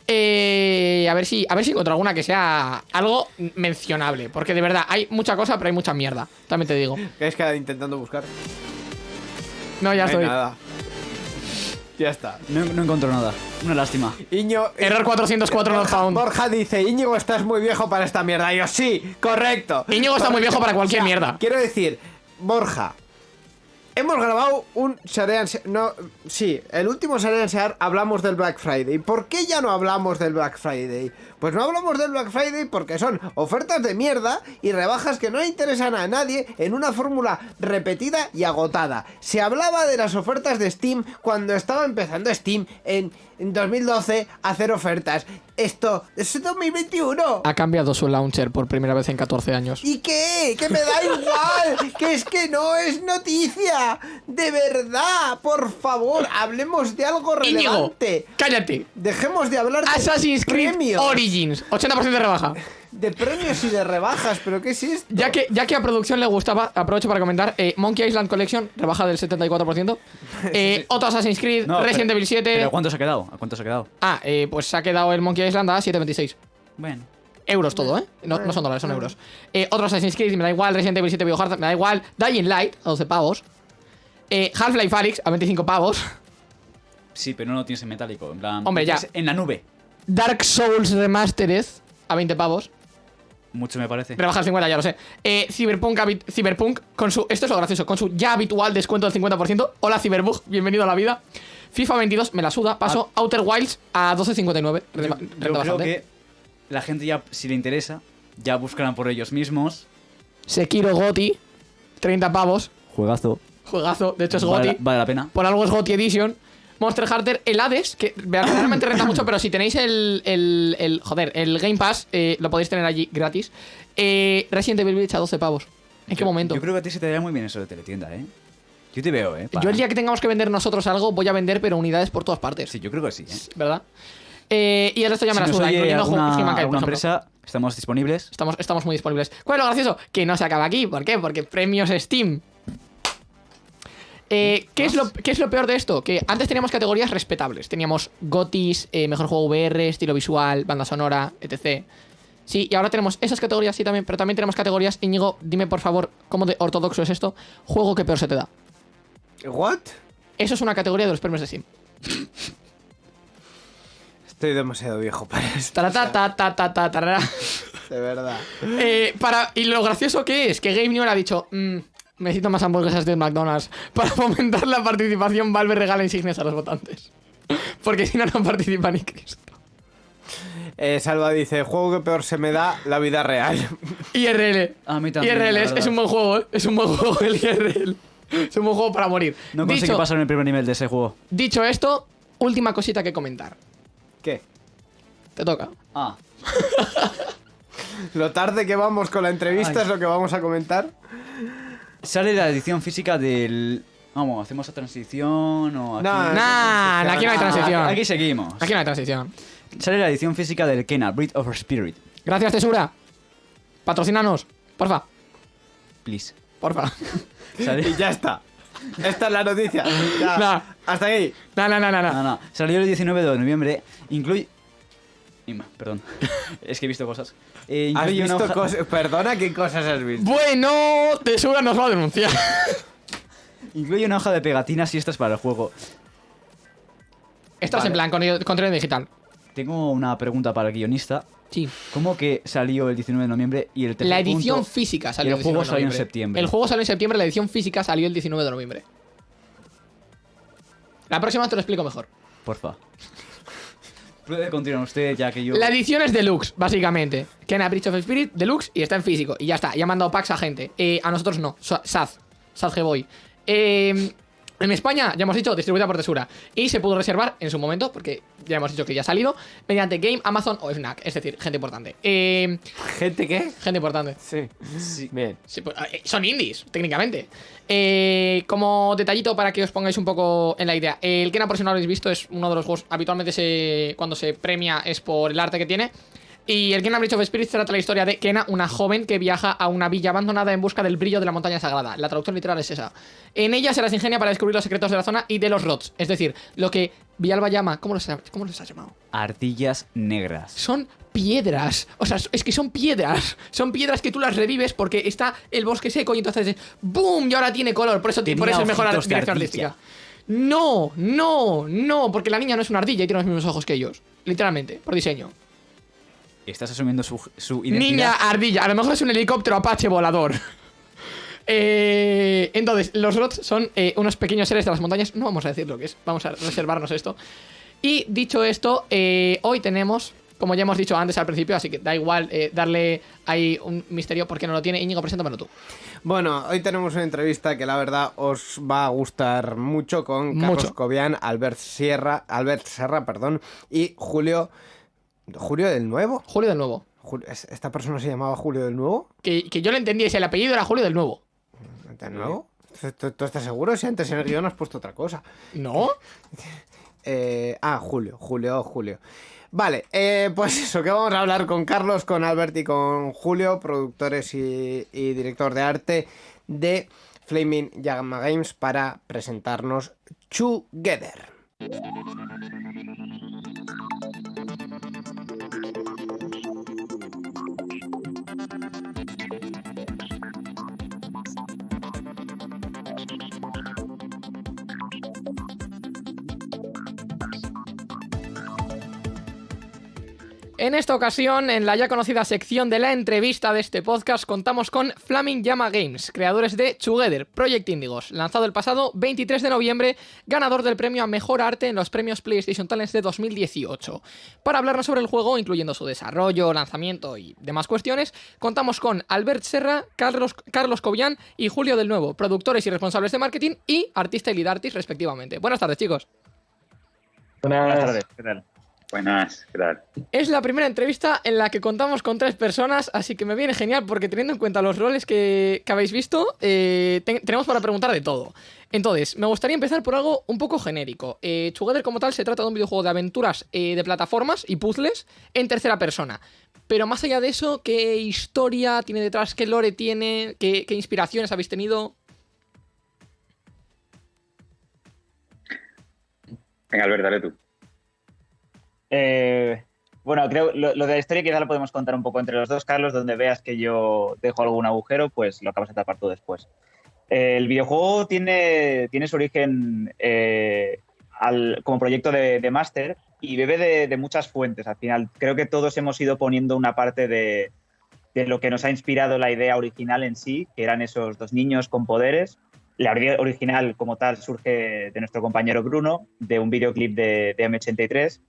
Eh, a ver si a ver si encuentro alguna que sea algo mencionable. Porque de verdad, hay mucha cosa, pero hay mucha mierda. También te digo. ¿Qué es que intentando buscar? No, ya No hay estoy. nada. Ya está. No, no encuentro nada. Una lástima. Iño, Error 404 not Borja, found. Borja dice, Íñigo, estás muy viejo para esta mierda. Y yo, sí, correcto. Íñigo está muy viejo para cualquier mierda. Quiero decir, Borja, hemos grabado un Sharean Se- No, sí, el último Sharean Sear hablamos del Black Friday. ¿Por qué ya no hablamos del Black Friday? Pues no hablamos del Black Friday porque son ofertas de mierda y rebajas que no interesan a nadie en una fórmula repetida y agotada. Se hablaba de las ofertas de Steam cuando estaba empezando Steam en, en 2012 a hacer ofertas. Esto es 2021. Ha cambiado su launcher por primera vez en 14 años. ¿Y qué? Que me da igual, que es que no es noticia. De verdad, por favor, hablemos de algo Íñigo, relevante. cállate. Dejemos de hablar de Assassin's Creed premios, Origins, 80% de rebaja. de premios y de rebajas, pero ¿qué es esto? Ya que, ya que a producción le gustaba, aprovecho para comentar, eh, Monkey Island Collection, rebaja del 74%. Eh, Otro Assassin's Creed, No, Resident pero- Evil 7. ¿Pero cuánto se ha quedado? ¿A cuánto se ha quedado? Ah, eh, pues se ha quedado el Monkey Island a 7.26. Bueno. Euros todo, ¿eh? No, no son dólares, son euros. Eh, otro Assassin's Creed, me da igual. Resident Evil 7 Biohazard, me da igual. Dying Light, a 12 pavos. Eh, Half-Life Alyx, a 25 pavos. Sí, pero no lo tienes en metálico. En plan. Hombre, ya. En la nube. Dark Souls Remastered, a 20 pavos. Mucho me parece. Rebaja el 50, ya lo sé. Eh, Cyberpunk, Cyberpunk, con su. Esto es lo gracioso, con su ya habitual descuento del 50%. Hola, Cyberbug, bienvenido a la vida. FIFA 22, me la suda. Paso Outer Wilds a 12.59. Yo, Renta yo creo que la gente ya, si le interesa, ya buscarán por ellos mismos. Sekiro Goti, 30 pavos. Juegazo. Juegazo, de hecho es Vale, Goti. vale la pena. Por algo es Goti Edition. Monster Hunter, el Hades, que verdaderamente renta mucho, pero si tenéis el, el, el- joder, el Game Pass, eh, lo podéis tener allí gratis. Eh, Resident Evil Village a 12 pavos. ¿En qué Yo- momento? Yo creo que a ti se te daría muy bien eso de teletienda, ¿eh? Yo te veo, ¿eh? Yo el día que tengamos que vender nosotros algo, voy a vender, pero unidades por todas partes. Sí, yo creo que sí, ¿eh? ¿Verdad? Eh, y el resto ya me si la suda, incluyendo alguna, por ejemplo. empresa, estamos disponibles. Estamos, estamos muy disponibles. ¿Cuál es lo gracioso? Que no se acaba aquí. ¿Por qué? Porque premios Steam. Eh, ¿qué, es lo, ¿Qué es lo peor de esto? Que antes teníamos categorías respetables. Teníamos GOTIS, eh, mejor juego VR, estilo visual, banda sonora, etc. Sí, y ahora tenemos esas categorías, sí, también. Pero también tenemos categorías. Íñigo, dime por favor, ¿cómo de ortodoxo es esto? Juego que peor se te da. ¿What? Eso es una categoría de los premios de Steam. Estoy demasiado viejo para esto. Tarata, ta, ta, ta, ta, tarara. De verdad. Eh, para, y lo gracioso que es que Game Newell ha dicho: "Mm, Necesito más hamburguesas de McDonald's. Para fomentar la participación, Valve regala insignias a los votantes. Porque si no, no participa ni Cristo. Eh, Salva dice, juego que peor se me da, la vida real. IRL. A mí también, IRL es, es un buen juego, ¿eh? Es un buen juego el IRL. Es un buen juego para morir. No conseguí dicho, pasar en el primer nivel de ese juego. dicho esto, última cosita que comentar. ¿Qué? Te toca. Ah, Lo tarde que vamos con la entrevista Ay. es lo que vamos a comentar. Sale la edición física del. Vamos, hacemos la transición o aquí. No, Nah, no, aquí no hay transición. Aquí seguimos. Aquí no hay transición. Sale la edición física del Kena, Breed of Spirit. Gracias, Tesura. Patrocínanos. Porfa. Please. Porfa. Sale- Y ya está. Esta es la noticia. Ya. Hasta ahí. No, no, no, no. no. No, no. Salió el 19 de noviembre. Incluye. Perdón. es que he visto cosas. Eh, ¿Has visto hoja- cosas? Perdona, ¿qué cosas has visto? Bueno, Tesura nos va a denunciar. Incluye una hoja de pegatinas y estas para el juego. Esto es Vale. en plan con- contenido digital. tengo una pregunta para el guionista. Sí. ¿Cómo que salió el 19 de noviembre y el La edición punto- física salió y el juego 19 de salió en septiembre? El juego salió en septiembre, la edición física salió el 19 de noviembre. La próxima te lo explico mejor. Porfa. Puede continuar usted, ya que yo... La edición es deluxe, básicamente. Kena Bridge of Spirit, deluxe, y está en físico. Y ya está, ya han mandado packs a gente. Eh, a nosotros no, Saz, Saz Geboy. Eh, en España, ya hemos dicho, distribuida por Tesura. Y se pudo reservar en su momento, porque ya hemos dicho que ya ha salido, mediante Game, Amazon o Fnac. Es decir, gente importante. Eh, ¿Gente qué? gente importante. Sí. Bien. Sí, pues, eh, son indies, técnicamente. Eh, como detallito para que os pongáis un poco en la idea. El Kena, por si no lo habéis visto, es uno de los juegos habitualmente se, cuando se premia es por el arte que tiene. Y el Kena Bridge of Spirits trata la historia de Kena, una joven que viaja a una villa abandonada en busca del brillo de la montaña sagrada. La traducción literal es esa. En ella se las ingenia para descubrir los secretos de la zona y de los rots. Es decir, lo que Villalba llama. ¿Cómo los, ha- cómo los has llamado? Ardillas negras. son piedras. O sea, es que son piedras. Son piedras que tú las revives porque está el bosque seco y entonces ¡boom! Y ahora tiene color. Por eso, Tenía por eso es mejor la dirección artística. No, no, no, porque la niña no es una ardilla y tiene los mismos ojos que ellos. Literalmente, por diseño. Estás asumiendo su, su identidad. Niña ardilla, a lo mejor es un helicóptero Apache volador. Eh, entonces, los rots son eh, unos pequeños seres de las montañas. No vamos a decir lo que es, vamos a reservarnos esto. Y dicho esto, eh, hoy tenemos, como ya hemos dicho antes al principio, así que da igual eh, darle ahí un misterio porque no lo tiene. Íñigo, preséntamelo tú. Bueno, hoy tenemos una entrevista que la verdad os va a gustar mucho con Carlos Mucho. Cobian, Albert Sierra, Albert Serra, perdón, y Julio. ¿Julio del Nuevo? Julio del Nuevo. Jul- ¿es- ¿Esta persona se llamaba Julio del Nuevo? Que, que yo le entendí, ese el apellido era Julio del Nuevo. ¿Del Nuevo? ¿Tú, tú estás seguro? Si antes en el guion has puesto otra cosa. ¿No? Eh, ah, Julio, Julio, Julio. Vale, eh, pues eso, que vamos a hablar con Carlos, con Albert y con Julio, productores y, y director de arte de Flaming Llama Games para presentarnos Together. En esta ocasión, en la ya conocida sección de la entrevista de este podcast, contamos con Flaming Llama Games, creadores de Together, Project Indigos, lanzado el pasado 23 de noviembre, ganador del premio a Mejor Arte en los premios PlayStation Talents de 2018. Para hablarnos sobre el juego, incluyendo su desarrollo, lanzamiento y demás cuestiones, contamos con Albert Serra, Carlos, Carlos Cobian y Julio del Nuevo, productores y responsables de marketing y artista y lead artist respectivamente. Buenas tardes, chicos. Buenas tardes, ¿qué tal? Buenas, ¿qué tal? Es la primera entrevista en la que contamos con tres personas, así que me viene genial porque teniendo en cuenta los roles que, que habéis visto, eh, ten- tenemos para preguntar de todo. Entonces, me gustaría empezar por algo un poco genérico. Eh, Together como tal se trata de un videojuego de aventuras eh, de plataformas y puzzles en tercera persona. Pero más allá de eso, ¿qué historia tiene detrás? ¿Qué lore tiene? ¿Qué, qué inspiraciones habéis tenido? Venga, Albert, dale tú. Eh, bueno, creo lo, lo de la historia quizá lo podemos contar un poco entre los dos, Carlos, donde veas que yo dejo algún agujero, pues lo acabas de tapar tú después. Eh, el videojuego tiene, tiene su origen eh, al- como proyecto de, de máster y bebe de, de muchas fuentes. Al final, creo que todos hemos ido poniendo una parte de, de lo que nos ha inspirado la idea original en sí, que eran esos dos niños con poderes. La idea original como tal surge de nuestro compañero Bruno, de un videoclip de, de M83,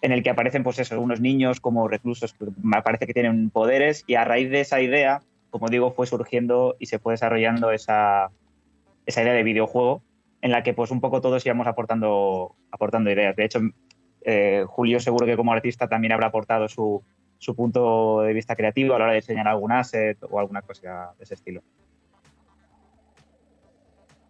en el que aparecen pues eso, unos niños como reclusos me parece que tienen poderes y a raíz de esa idea, como digo, fue surgiendo y se fue desarrollando esa, esa idea de videojuego en la que pues un poco todos íbamos aportando, aportando ideas. De hecho, eh, Julio seguro que como artista también habrá aportado su, su punto de vista creativo a la hora de diseñar algún asset o alguna cosa de ese estilo.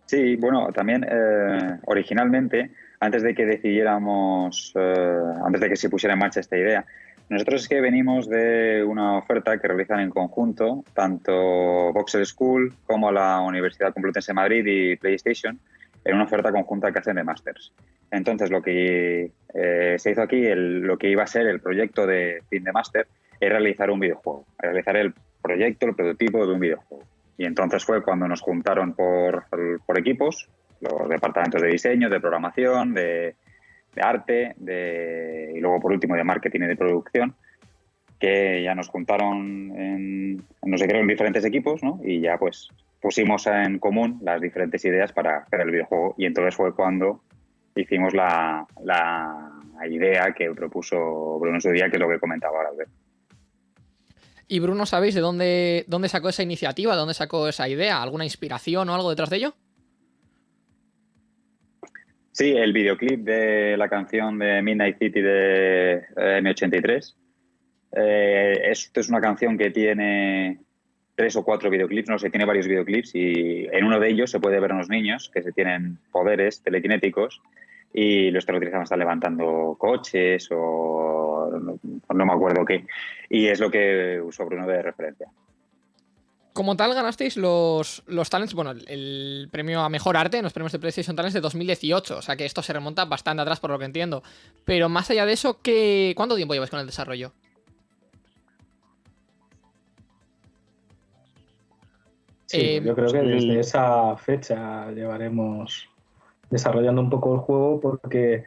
Sí, bueno, también eh, originalmente, antes de que decidiéramos, eh, antes de que se pusiera en marcha esta idea, nosotros es que venimos de una oferta que realizan en conjunto tanto Voxel School como la Universidad Complutense de Madrid y PlayStation en una oferta conjunta que hacen de Masters. Entonces, lo que eh, se hizo aquí, el- lo que iba a ser el proyecto de fin de máster, es realizar un videojuego, realizar el proyecto, el prototipo de un videojuego. Y entonces fue cuando nos juntaron por, por equipos, los departamentos de diseño, de programación, de, arte de, y luego por último de marketing y de producción que ya nos juntaron en, no sé, creo, en diferentes equipos, ¿no? Y ya pues pusimos en común las diferentes ideas para hacer el videojuego y entonces fue cuando hicimos la, la idea que propuso Bruno en su día, que es lo que comentaba ahora. Y Bruno, ¿sabéis de dónde, dónde sacó esa iniciativa? ¿De dónde sacó esa idea? ¿Alguna inspiración o algo detrás de ello? Sí, el videoclip de la canción de Midnight City de eh, M83. Eh, esto es una canción que tiene tres o cuatro videoclips, no sé, tiene varios videoclips y en uno de ellos se puede ver a unos niños que se tienen poderes telequinéticos y los utilizando, están levantando coches o no, me acuerdo qué. Y es lo que usó Bruno de referencia. Como tal, ganasteis los, los talents, bueno, el, premio a mejor arte en los premios de PlayStation Talents de 2018. O sea que esto se remonta bastante atrás, por lo que entiendo. Pero más allá de eso, ¿qué, ¿cuánto tiempo lleváis con el desarrollo? Sí, eh, yo creo que desde esa fecha llevaremos desarrollando un poco el juego porque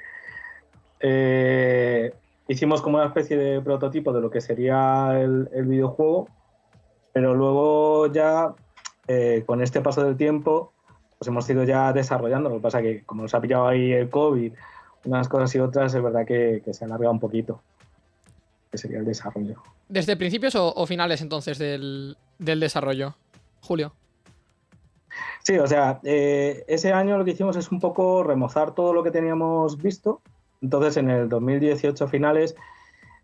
eh, hicimos como una especie de prototipo de lo que sería el, videojuego, pero luego ya eh, con este paso del tiempo pues hemos ido ya desarrollando. Lo que pasa que como nos ha pillado ahí el COVID, unas cosas y otras, es verdad que, se alarga un poquito, que sería el desarrollo. ¿Desde principios o, finales entonces del, del desarrollo, Julio? Sí, o sea, eh, ese año lo que hicimos es un poco remozar todo lo que teníamos visto. Entonces, en el 2018 finales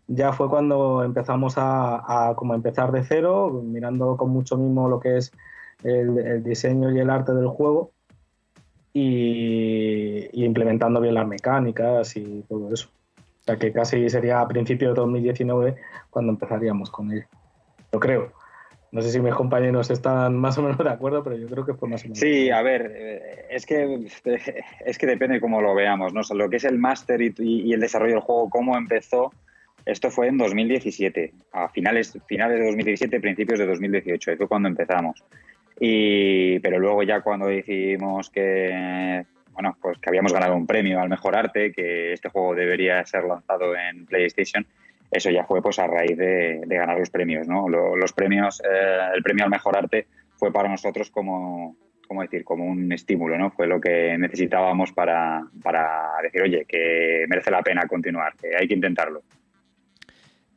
ya fue cuando empezamos a, como empezar de cero, mirando con mucho mimo lo que es el, diseño y el arte del juego y, implementando bien las mecánicas y todo eso. O sea, que casi sería a principios de 2019 cuando empezaríamos con él. Lo creo. No sé si mis compañeros están más o menos de acuerdo, pero yo creo que fue más o menos. Sí, a ver, eh, es que, es que depende cómo lo veamos, ¿no? lo que es el máster y, el desarrollo del juego, cómo empezó, esto fue en 2017, a finales, finales de 2017, principios de 2018, fue cuando empezamos. Y, pero luego ya cuando decidimos que, bueno, pues que habíamos ganado un premio al mejor arte, que este juego debería ser lanzado en PlayStation, eso ya fue pues a raíz de, ganar los premios, ¿no? los premios, eh, el premio al mejor arte fue para nosotros como, ¿cómo decir? Como un estímulo, ¿no? Fue lo que necesitábamos para, para decir, oye, que merece la pena continuar, que hay que intentarlo.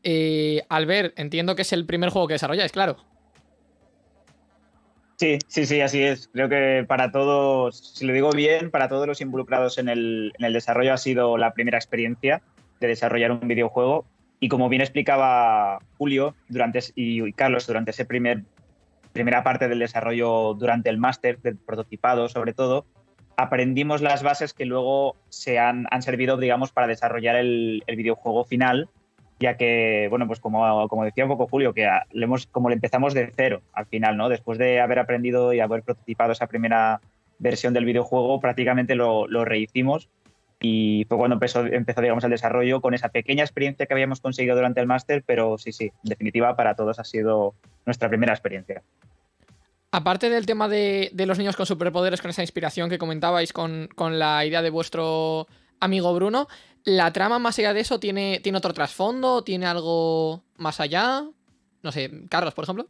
Eh, Albert, entiendo que es el primer juego que desarrolláis, claro. Sí, sí, sí, así es. Creo que para todos, si lo digo bien, para todos los involucrados en el, desarrollo ha sido la primera experiencia de desarrollar un videojuego y como bien explicaba Julio durante, y Carlos durante esa primer, primera parte del desarrollo, durante el máster del prototipado sobre todo, aprendimos las bases que luego se han, han servido, digamos, para desarrollar el, videojuego final, ya que, bueno, pues como, como decía un poco Julio, que le hemos, como le empezamos de cero al final, ¿no? Después de haber aprendido y haber prototipado esa primera versión del videojuego, prácticamente lo, lo rehicimos y fue cuando empezó, empezó digamos, el desarrollo con esa pequeña experiencia que habíamos conseguido durante el máster, pero sí, sí, en definitiva para todos ha sido nuestra primera experiencia. Aparte del tema de, los niños con superpoderes, con esa inspiración que comentabais con, la idea de vuestro amigo Bruno, ¿la trama más allá de eso tiene, tiene otro trasfondo? ¿Tiene algo más allá? No sé, Carlos, por ejemplo.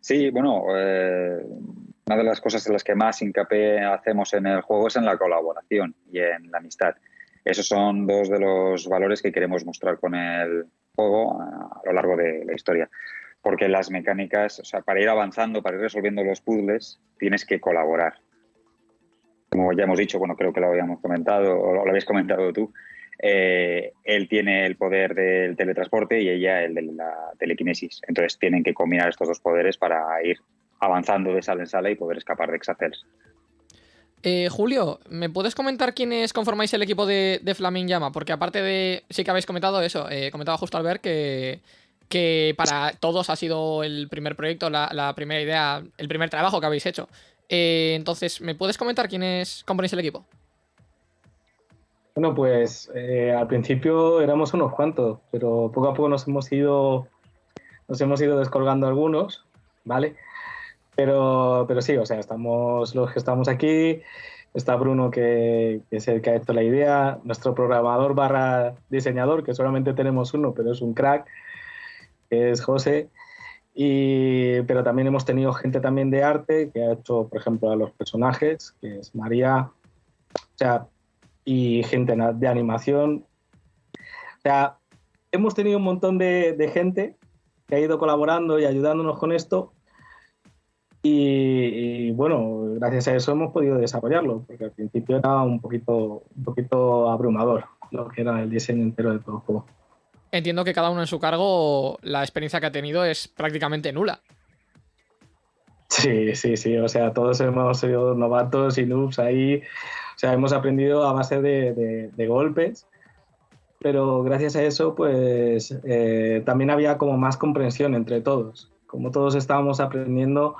Sí, bueno, eh, una de las cosas en las que más hincapié hacemos en el juego es en la colaboración y en la amistad. Esos son dos de los valores que queremos mostrar con el juego a lo largo de la historia. Porque las mecánicas, o sea, para ir avanzando, para ir resolviendo los puzzles, tienes que colaborar. Como ya hemos dicho, bueno, creo que lo habíamos comentado, o lo habéis comentado tú, eh, él tiene el poder del teletransporte y ella el de la telequinesis. Entonces tienen que combinar estos dos poderes para ir avanzando de sala en sala y poder escapar de Exacels. Eh, Julio, ¿me puedes comentar quiénes conformáis el equipo de, Flaming Llama? Porque aparte de. Sí que habéis comentado eso, eh, comentaba justo al ver que, que para todos ha sido el primer proyecto, la, primera idea, el primer trabajo que habéis hecho. Eh, entonces, ¿me puedes comentar quiénes componéis el equipo? Bueno, pues eh, al principio éramos unos cuantos, pero poco a poco nos hemos ido, nos hemos ido descolgando algunos, ¿vale? Pero, pero sí, o sea, estamos los que estamos aquí. Está Bruno, que, que, es el que ha hecho la idea, nuestro programador barra diseñador, que solamente tenemos uno, pero es un crack, es José. Y, pero también hemos tenido gente también de arte que ha hecho, por ejemplo, a los personajes, que es María, o sea, y gente de animación. O sea, hemos tenido un montón de, de gente que ha ido colaborando y ayudándonos con esto. Y, y, bueno, gracias a eso hemos podido desarrollarlo, porque al principio era un poquito, un poquito abrumador lo que era el diseño entero de todo el juego. Entiendo que cada uno en su cargo, la experiencia que ha tenido es prácticamente nula. Sí, sí, sí, o sea, todos hemos sido novatos y noobs ahí, o sea, hemos aprendido a base de, golpes pero gracias a eso pues eh, también había como más comprensión entre todos. Como todos estábamos aprendiendo,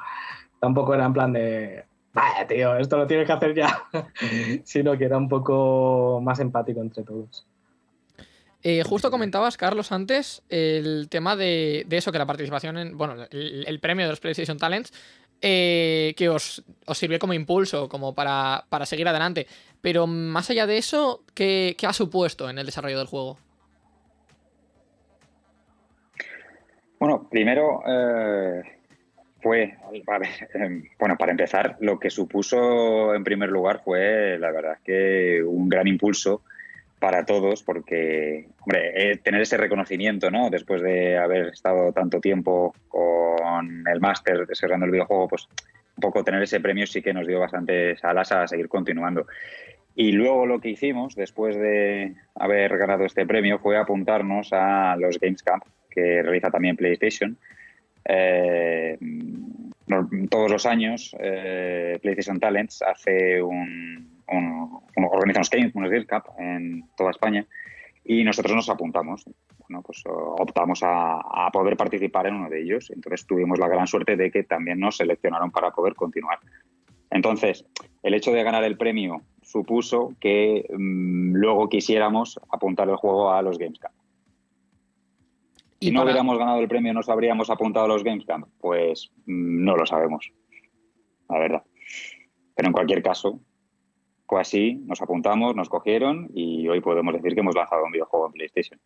tampoco era en plan de, vaya tío, esto lo tienes que hacer ya, sino que era un poco más empático entre todos. Eh, justo comentabas, Carlos, antes el tema de, de, eso, que la participación en, bueno, el, premio de los PlayStation Talents eh, que os, os, sirvió como impulso, como para, para, seguir adelante. Pero más allá de eso, ¿qué, ¿qué, ha supuesto en el desarrollo del juego? Bueno, primero eh, fue, eh, bueno, para empezar, lo que supuso en primer lugar fue, la verdad, que un gran impulso para todos, porque, hombre, eh, tener ese reconocimiento, ¿no? Después de haber estado tanto tiempo con el máster desarrollando el videojuego, pues un poco tener ese premio sí que nos dio bastantes alas a seguir continuando. Y luego lo que hicimos, después de haber ganado este premio, fue apuntarnos a los Games Camp, que realiza también PlayStation. Eh, todos los años, eh, PlayStation Talents hace un, un, un, organiza unos games, unos Games Cup en toda España y nosotros nos apuntamos. Bueno, pues optamos a, a, poder participar en uno de ellos. Entonces tuvimos la gran suerte de que también nos seleccionaron para poder continuar. Entonces, el hecho de ganar el premio supuso que mmm, luego quisiéramos apuntar el juego a los Games Cup. Si no para... hubiéramos ganado el premio, ¿nos habríamos apuntado a los Games Camp? Pues mmm, no lo sabemos, la verdad. Pero en cualquier caso, fue así, nos apuntamos, nos cogieron y hoy podemos decir que hemos lanzado un videojuego en PlayStation.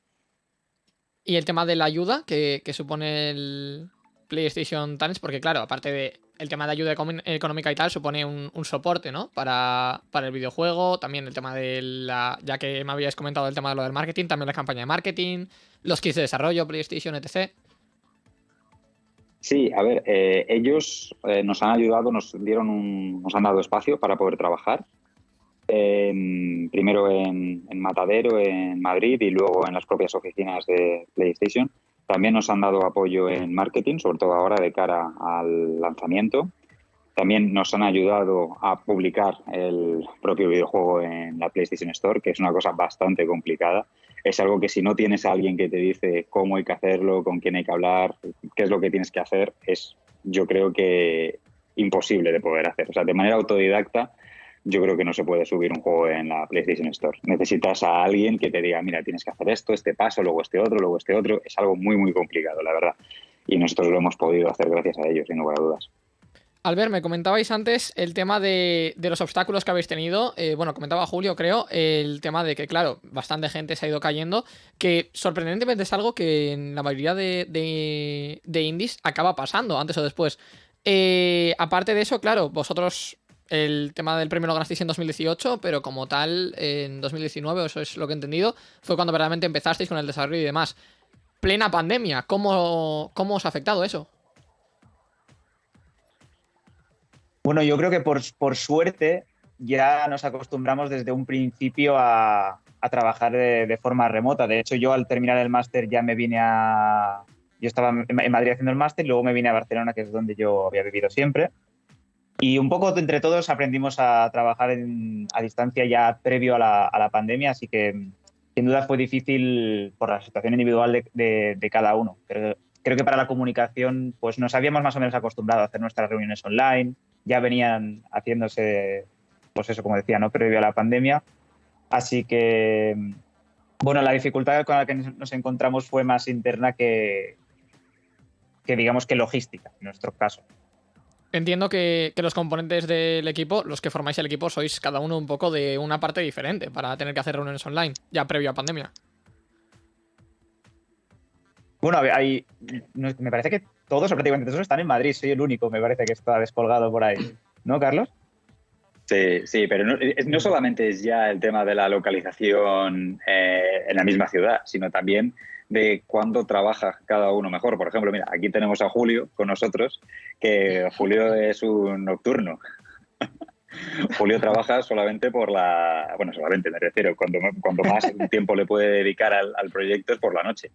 Y el tema de la ayuda que, que supone el PlayStation Talents, porque claro, aparte de el tema de ayuda económica y tal, supone un, un soporte, ¿no? Para, para, el videojuego, también el tema de la... Ya que me habíais comentado el tema de lo del marketing, también la campaña de marketing, los kits de desarrollo, PlayStation, etc. Sí, a ver, eh, ellos eh, nos han ayudado, nos dieron un, nos han dado espacio para poder trabajar en, primero en, en, Matadero, en Madrid y luego en las propias oficinas de PlayStation. También nos han dado apoyo en marketing, sobre todo ahora de cara al lanzamiento. También nos han ayudado a publicar el propio videojuego en la PlayStation Store, que es una cosa bastante complicada. Es algo que si no tienes a alguien que te dice cómo hay que hacerlo, con quién hay que hablar, qué es lo que tienes que hacer, es yo creo que imposible de poder hacer. O sea, de manera autodidacta, yo creo que no se puede subir un juego en la PlayStation Store. Necesitas a alguien que te diga, mira, tienes que hacer esto, este paso, luego este otro, luego este otro. Es algo muy, muy complicado, la verdad. Y nosotros lo hemos podido hacer gracias a ellos, sin lugar a dudas. Albert, me comentabais antes el tema de, de los obstáculos que habéis tenido. Eh, bueno, comentaba Julio, creo, el tema de que, claro, bastante gente se ha ido cayendo, que sorprendentemente es algo que en la mayoría de, de, indies acaba pasando, antes o después. Eh, aparte de eso, claro, vosotros el tema del premio lo ganasteis en 2018, pero como tal, en 2019, eso es lo que he entendido, fue cuando verdaderamente empezasteis con el desarrollo y demás. Plena pandemia, ¿cómo, cómo os ha afectado eso? Bueno, yo creo que por, por suerte ya nos acostumbramos desde un principio a, a trabajar de, de, forma remota. De hecho, yo al terminar el máster ya me vine a... Yo estaba en Madrid haciendo el máster luego me vine a Barcelona, que es donde yo había vivido siempre. Y un poco entre todos aprendimos a trabajar en, a distancia ya previo a la, a la, pandemia, así que sin duda fue difícil por la situación individual de, de, de cada uno. Pero creo que para la comunicación pues nos habíamos más o menos acostumbrado a hacer nuestras reuniones online, ya venían haciéndose, pues eso, como decía, ¿no? previo a la pandemia. Así que, bueno, la dificultad con la que nos encontramos fue más interna que, que digamos, que logística, en nuestro caso. Entiendo que, que los componentes del equipo, los que formáis el equipo, sois cada uno un poco de una parte diferente para tener que hacer reuniones online, ya previo a pandemia. Bueno, a ver, hay, me parece que todos o prácticamente todos están en Madrid. Soy el único, me parece que está descolgado por ahí. ¿No, Carlos? Sí, sí, pero no solamente es ya el tema de la localización eh, en la misma ciudad, sino también de cuándo trabaja cada uno mejor. Por ejemplo, mira, aquí tenemos a Julio con nosotros, que Julio es un nocturno. Julio trabaja solamente por la... Bueno, solamente me refiero, cuando, cuando más tiempo le puede dedicar al, al proyecto es por la noche.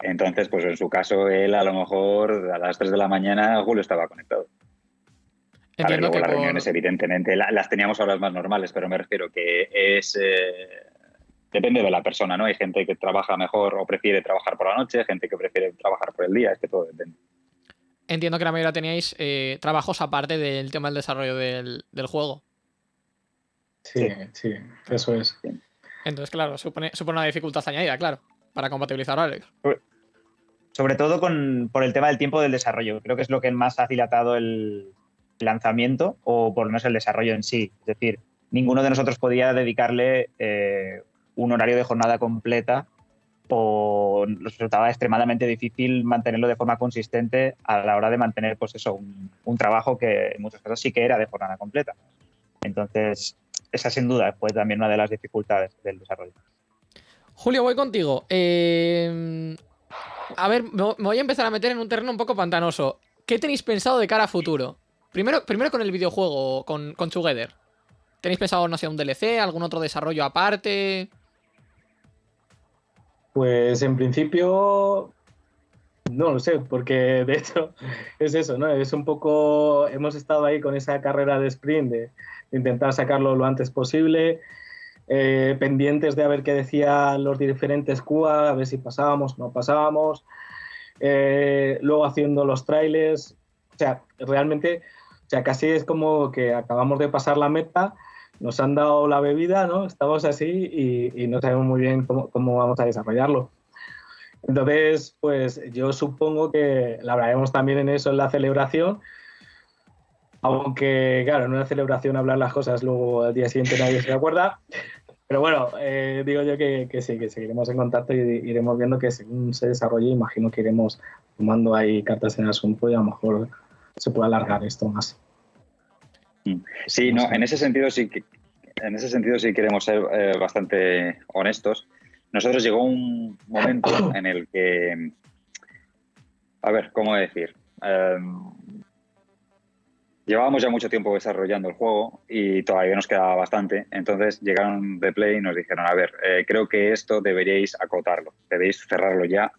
Entonces, pues en su caso, él a lo mejor a las 3 de la mañana Julio estaba conectado. A ver, luego las por- reuniones, evidentemente, la- las teníamos a horas más normales, pero me refiero que es. eh, depende de la persona, ¿no? Hay gente que trabaja mejor o prefiere trabajar por la noche, gente que prefiere trabajar por el día, es que todo depende. entiendo que la mayoría teníais eh, trabajos aparte del tema del desarrollo del, del juego. Sí, sí, eso es. Entonces, claro, supone, supone una dificultad añadida, claro, para compatibilizar horarios. Sobre todo con, por el tema del tiempo del desarrollo. Creo que es lo que más ha dilatado el lanzamiento o por lo menos el desarrollo en sí. Es decir, ninguno de nosotros podía dedicarle eh, un horario de jornada completa o resultaba extremadamente difícil mantenerlo de forma consistente a la hora de mantener pues eso, un, un trabajo que en muchos casos sí que era de jornada completa. Entonces, esa sin duda fue también una de las dificultades del desarrollo. Julio, voy contigo. Eh, a ver, me voy a empezar a meter en un terreno un poco pantanoso. ¿Qué tenéis pensado de cara a futuro? Primero, primero con el videojuego, con, con Together. ¿Tenéis pensado, no sé, un DLC, algún otro desarrollo aparte? Pues en principio no lo sé, porque de hecho es eso, ¿no? Es un poco, hemos estado ahí con esa carrera de sprint de intentar sacarlo lo antes posible, eh, pendientes de a ver qué decían los diferentes QA, a ver si pasábamos, no pasábamos, eh, luego haciendo los trailers, o sea, realmente, o sea, casi es como que acabamos de pasar la meta, nos han dado la bebida, ¿no? Estamos así y, no sabemos muy bien cómo, cómo vamos a desarrollarlo. Entonces, pues yo supongo que la hablaremos también en eso en la celebración. Aunque, claro, en una celebración hablar las cosas, luego al día siguiente nadie se acuerda. Pero bueno, eh, digo yo que, que sí, que seguiremos en contacto y iremos viendo que según se desarrolle, imagino que iremos tomando ahí cartas en el asunto y a lo mejor se puede alargar esto más. Sí, no, en ese sentido sí que en ese sentido sí queremos ser eh, bastante honestos. Nosotros llegó un momento en el que, a ver, ¿cómo decir? Eh, llevábamos ya mucho tiempo desarrollando el juego y todavía nos quedaba bastante. Entonces llegaron de Play y nos dijeron, a ver, eh, creo que esto deberíais acotarlo, debéis cerrarlo ya,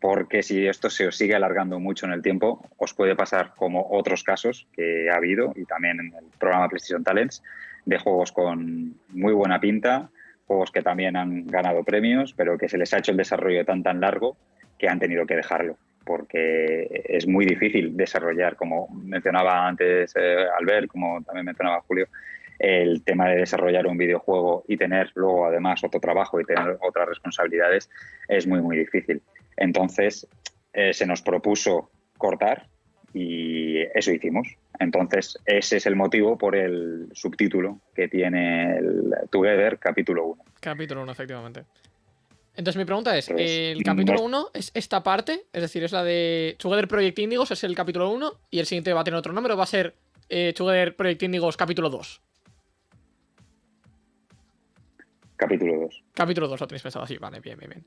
porque si esto se os sigue alargando mucho en el tiempo, os puede pasar como otros casos que ha habido y también en el programa PlayStation Talents de juegos con muy buena pinta, juegos que también han ganado premios, pero que se les ha hecho el desarrollo tan tan largo que han tenido que dejarlo, porque es muy difícil desarrollar, como mencionaba antes eh, Albert, como también mencionaba Julio, el tema de desarrollar un videojuego y tener luego además otro trabajo y tener otras responsabilidades es muy muy difícil. Entonces eh, se nos propuso cortar y eso hicimos. Entonces ese es el motivo por el subtítulo que tiene el Together capítulo 1. Capítulo 1, efectivamente. Entonces mi pregunta es, Pues, ¿el no- capítulo 1 es esta parte? Es decir, es la de Together Project Indigos, es el capítulo 1, y el siguiente va a tener otro nombre, va a ser eh, Together Project Indigos capítulo 2. Capítulo 2. Capítulo 2 lo tenéis pensado así, vale, bien, bien, bien.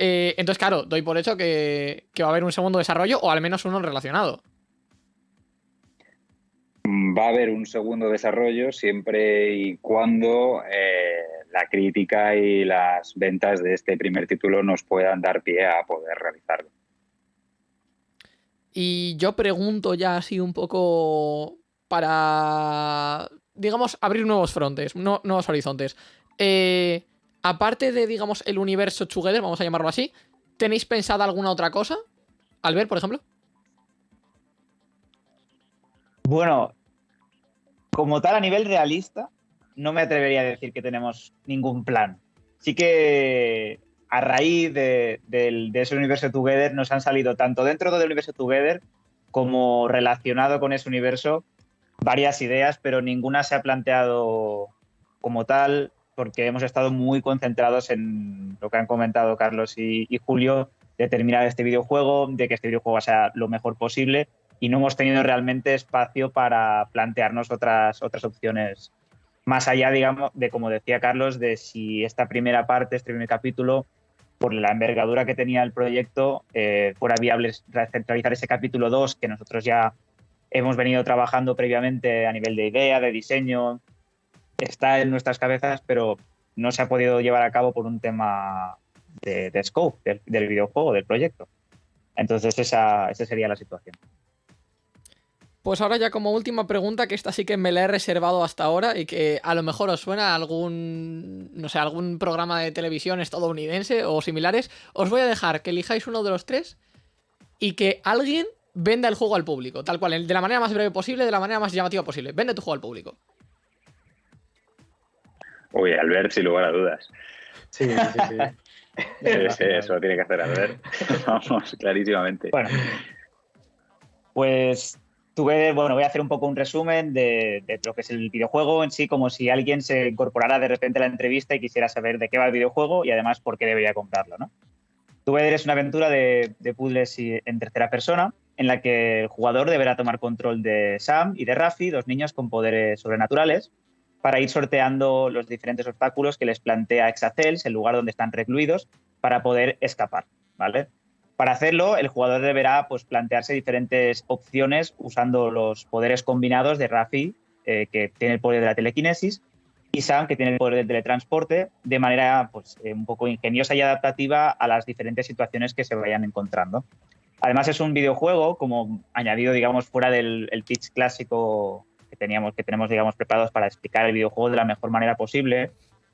Eh, entonces, claro, doy por hecho que, que va a haber un segundo desarrollo, o al menos uno relacionado. Va a haber un segundo desarrollo siempre y cuando eh, la crítica y las ventas de este primer título nos puedan dar pie a poder realizarlo. Y yo pregunto ya así un poco para, digamos, abrir nuevos frontes, no- nuevos horizontes. Eh, aparte de, digamos, el universo Together, vamos a llamarlo así, ¿tenéis pensada alguna otra cosa? Albert, por ejemplo. Bueno, como tal, a nivel realista, no me atrevería a decir que tenemos ningún plan. Sí que a raíz de, de ese universo Together nos han salido tanto dentro del universo Together como relacionado con ese universo varias ideas, pero ninguna se ha planteado como tal, porque hemos estado muy concentrados en lo que han comentado Carlos y, y Julio, de terminar este videojuego, de que este videojuego sea lo mejor posible, y no hemos tenido realmente espacio para plantearnos otras, otras opciones más allá, digamos, de como decía Carlos, de si esta primera parte, este primer capítulo, por la envergadura que tenía el proyecto, eh, fuera viable realizar ese capítulo 2 que nosotros ya hemos venido trabajando previamente a nivel de idea, de diseño, está en nuestras cabezas, pero no se ha podido llevar a cabo por un tema de, scope del, del, videojuego, del proyecto. Entonces esa, esa sería la situación. Pues ahora ya como última pregunta, que esta sí que me la he reservado hasta ahora y que a lo mejor os suena a algún, no sé, algún programa de televisión estadounidense o similares, os voy a dejar que elijáis uno de los tres y que alguien venda el juego al público, tal cual, de la manera más breve posible, de la manera más llamativa posible. Vende tu juego al público. Uy, Albert, sin lugar a dudas. Sí, sí, sí. sí, sí eso lo tiene que hacer Albert. Vamos, clarísimamente. Bueno, pues tuve, bueno, voy a hacer un poco un resumen de, de, lo que es el videojuego en sí, como si alguien se incorporara de repente a la entrevista y quisiera saber de qué va el videojuego y además por qué debería comprarlo, ¿no? Tuve es una aventura de, de puzzles en tercera persona en la que el jugador deberá tomar control de Sam y de Rafi, dos niños con poderes sobrenaturales, para ir sorteando los diferentes obstáculos que les plantea Exacels, el lugar donde están recluidos, para poder escapar, ¿vale? Para hacerlo, el jugador deberá pues, plantearse diferentes opciones usando los poderes combinados de Rafi, eh, que tiene el poder de la telequinesis, y Sam, que tiene el poder del teletransporte, de manera pues, eh, un poco ingeniosa y adaptativa a las diferentes situaciones que se vayan encontrando. Además, es un videojuego, como añadido, digamos, fuera del el pitch clásico teníamos, que tenemos, digamos, preparados para explicar el videojuego de la mejor manera posible,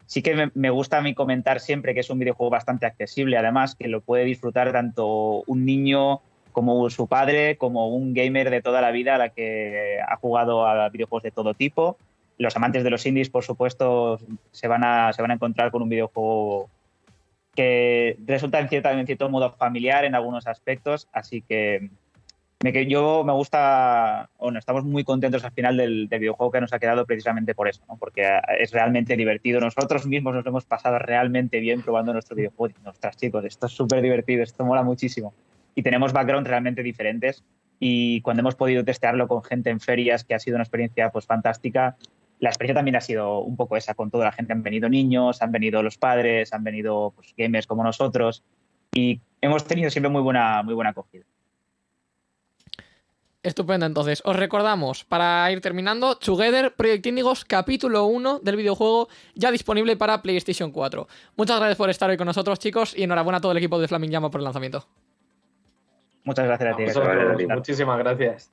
sí que me, gusta a mí comentar siempre que es un videojuego bastante accesible, además, que lo puede disfrutar tanto un niño como su padre, como un gamer de toda la vida a la que ha jugado a videojuegos de todo tipo. Los amantes de los indies, por supuesto, se van a, se van a encontrar con un videojuego que resulta en, cierta, en cierto modo familiar en algunos aspectos, así que me, yo me gusta, bueno, estamos muy contentos al final del, del, videojuego que nos ha quedado precisamente por eso, ¿no? porque es realmente divertido. Nosotros mismos nos hemos pasado realmente bien probando nuestro videojuego. Ostras, chicos, esto es súper divertido, esto mola muchísimo. Y tenemos backgrounds realmente diferentes y cuando hemos podido testearlo con gente en ferias, que ha sido una experiencia pues fantástica, la experiencia también ha sido un poco esa con toda la gente. Han venido niños, han venido los padres, han venido pues, gamers como nosotros y hemos tenido siempre muy buena, muy buena acogida. Estupendo, entonces. Os recordamos, para ir terminando, Together Project Indigos, capítulo 1 del videojuego, ya disponible para PlayStation 4. Muchas gracias por estar hoy con nosotros, chicos, y enhorabuena a todo el equipo de Flaming Llama por el lanzamiento. Muchas gracias a ti. Vosotros, muchísimas gracias.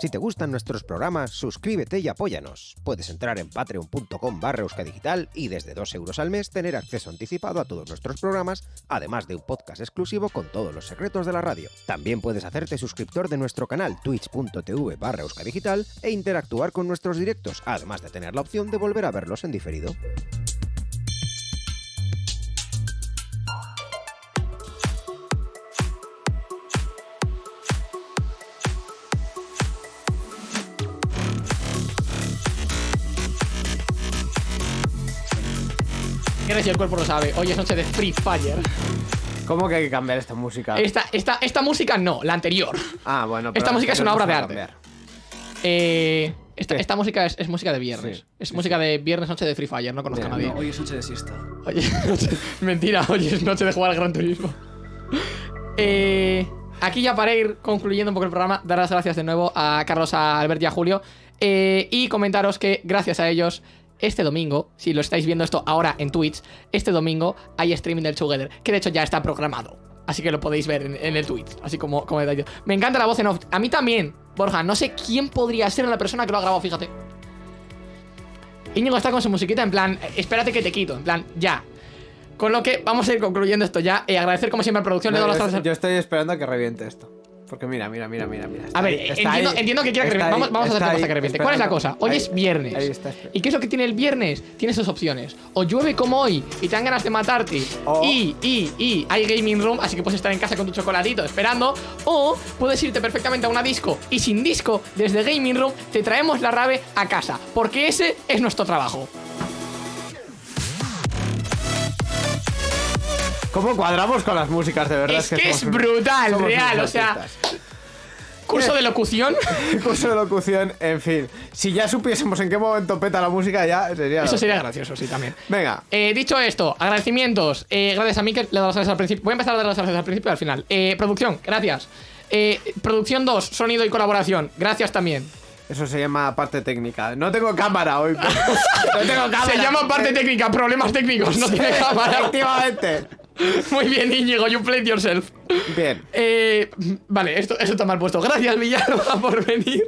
Si te gustan nuestros programas, suscríbete y apóyanos. Puedes entrar en patreon.com barra euskadigital y desde 2 euros al mes tener acceso anticipado a todos nuestros programas, además de un podcast exclusivo con todos los secretos de la radio. También puedes hacerte suscriptor de nuestro canal twitch.tv barra euskadigital e interactuar con nuestros directos, además de tener la opción de volver a verlos en diferido. Si el cuerpo lo sabe. Hoy es noche de Free Fire. ¿Cómo que hay que cambiar esta música? Esta, esta, esta música no, la anterior. Ah, bueno. esta música es una obra de arte. Eh, esta, esta, música es, es, música de viernes. Sí, es sí, música sí. de viernes, noche de Free Fire. No conozco Bien, a nadie. No, hoy es noche de siesta. Oye, mentira, hoy es noche de jugar al Gran Turismo. Eh, aquí ya para ir concluyendo un poco el programa, dar las gracias de nuevo a Carlos, a Albert y a Julio. Eh, y comentaros que gracias a ellos este domingo, si lo estáis viendo esto ahora en Twitch, este domingo hay streaming del Together, que de hecho ya está programado. Así que lo podéis ver en, en el Twitch, así como, como he dicho. Me encanta la voz en off. A mí también, Borja, no sé quién podría ser la persona que lo ha grabado, fíjate. Íñigo está con su musiquita en plan, espérate que te quito, en plan, ya. Con lo que vamos a ir concluyendo esto ya y agradecer como siempre a la producción. No, doy yo, las yo estoy esperando a que reviente esto. Porque mira, mira, mira, mira, mira. A ver, ahí, entiendo, ahí, entiendo que quiera que reviente. Vamos, ahí, vamos a hacer ahí, que reviente. ¿Cuál es la cosa? Hoy Ahí- es viernes. ahí está. ¿Y qué es lo que tiene el viernes? Tienes dos opciones. O llueve como hoy y te dan ganas de matarte. O- Y, y, y hay gaming room, así que puedes estar en casa con tu chocolatito esperando. O puedes irte perfectamente a una disco y sin disco, desde gaming room, te traemos la rave a casa. Porque ese es nuestro trabajo. ¿Cómo cuadramos con las músicas de verdad? Es que es somos- brutal, somos real. O sea, curso de locución. curso de locución, en fin. Si ya supiésemos en qué momento peta la música, ya sería. Eso sería gracioso, sí, también. Venga. Eh, dicho esto, agradecimientos. Eh, gracias a Mikel, le doy las gracias al principio. Voy a empezar a dar las gracias al principio y al final. Eh, producción, gracias. Eh, producción 2, sonido y colaboración. Gracias también. Eso se llama parte técnica. No tengo cámara hoy. no tengo cámara. Se llama parte técnica, problemas técnicos, no tiene cámara. Efectivamente. Muy bien, Íñigo, you played yourself. Bien. Eh, vale, esto, eso está mal puesto. Gracias, Villalba, por venir.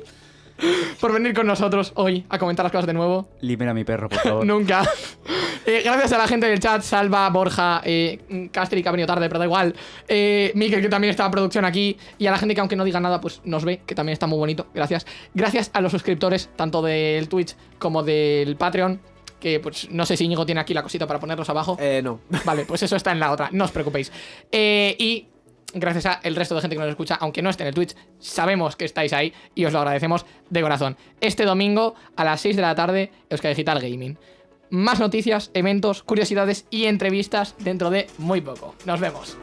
Por venir con nosotros hoy a comentar las cosas de nuevo. Libera a mi perro, por favor. Nunca. Eh, gracias a la gente del chat, Salva, Borja, eh, Castri, que ha venido tarde, pero da igual. Eh, Mikel, que también está en producción aquí. Y a la gente que, aunque no diga nada, pues nos ve, que también está muy bonito. Gracias. Gracias a los suscriptores, tanto del Twitch como del Patreon. Que pues no sé si Íñigo tiene aquí la cosita para ponerlos abajo. Eh, no. Vale, pues eso está en la otra, no os preocupéis. Eh, y gracias a el resto de gente que nos escucha, aunque no esté en el Twitch, sabemos que estáis ahí y os lo agradecemos de corazón. Este domingo a las 6 de la tarde, Euskadi Digital Gaming. Más noticias, eventos, curiosidades y entrevistas dentro de muy poco. Nos vemos.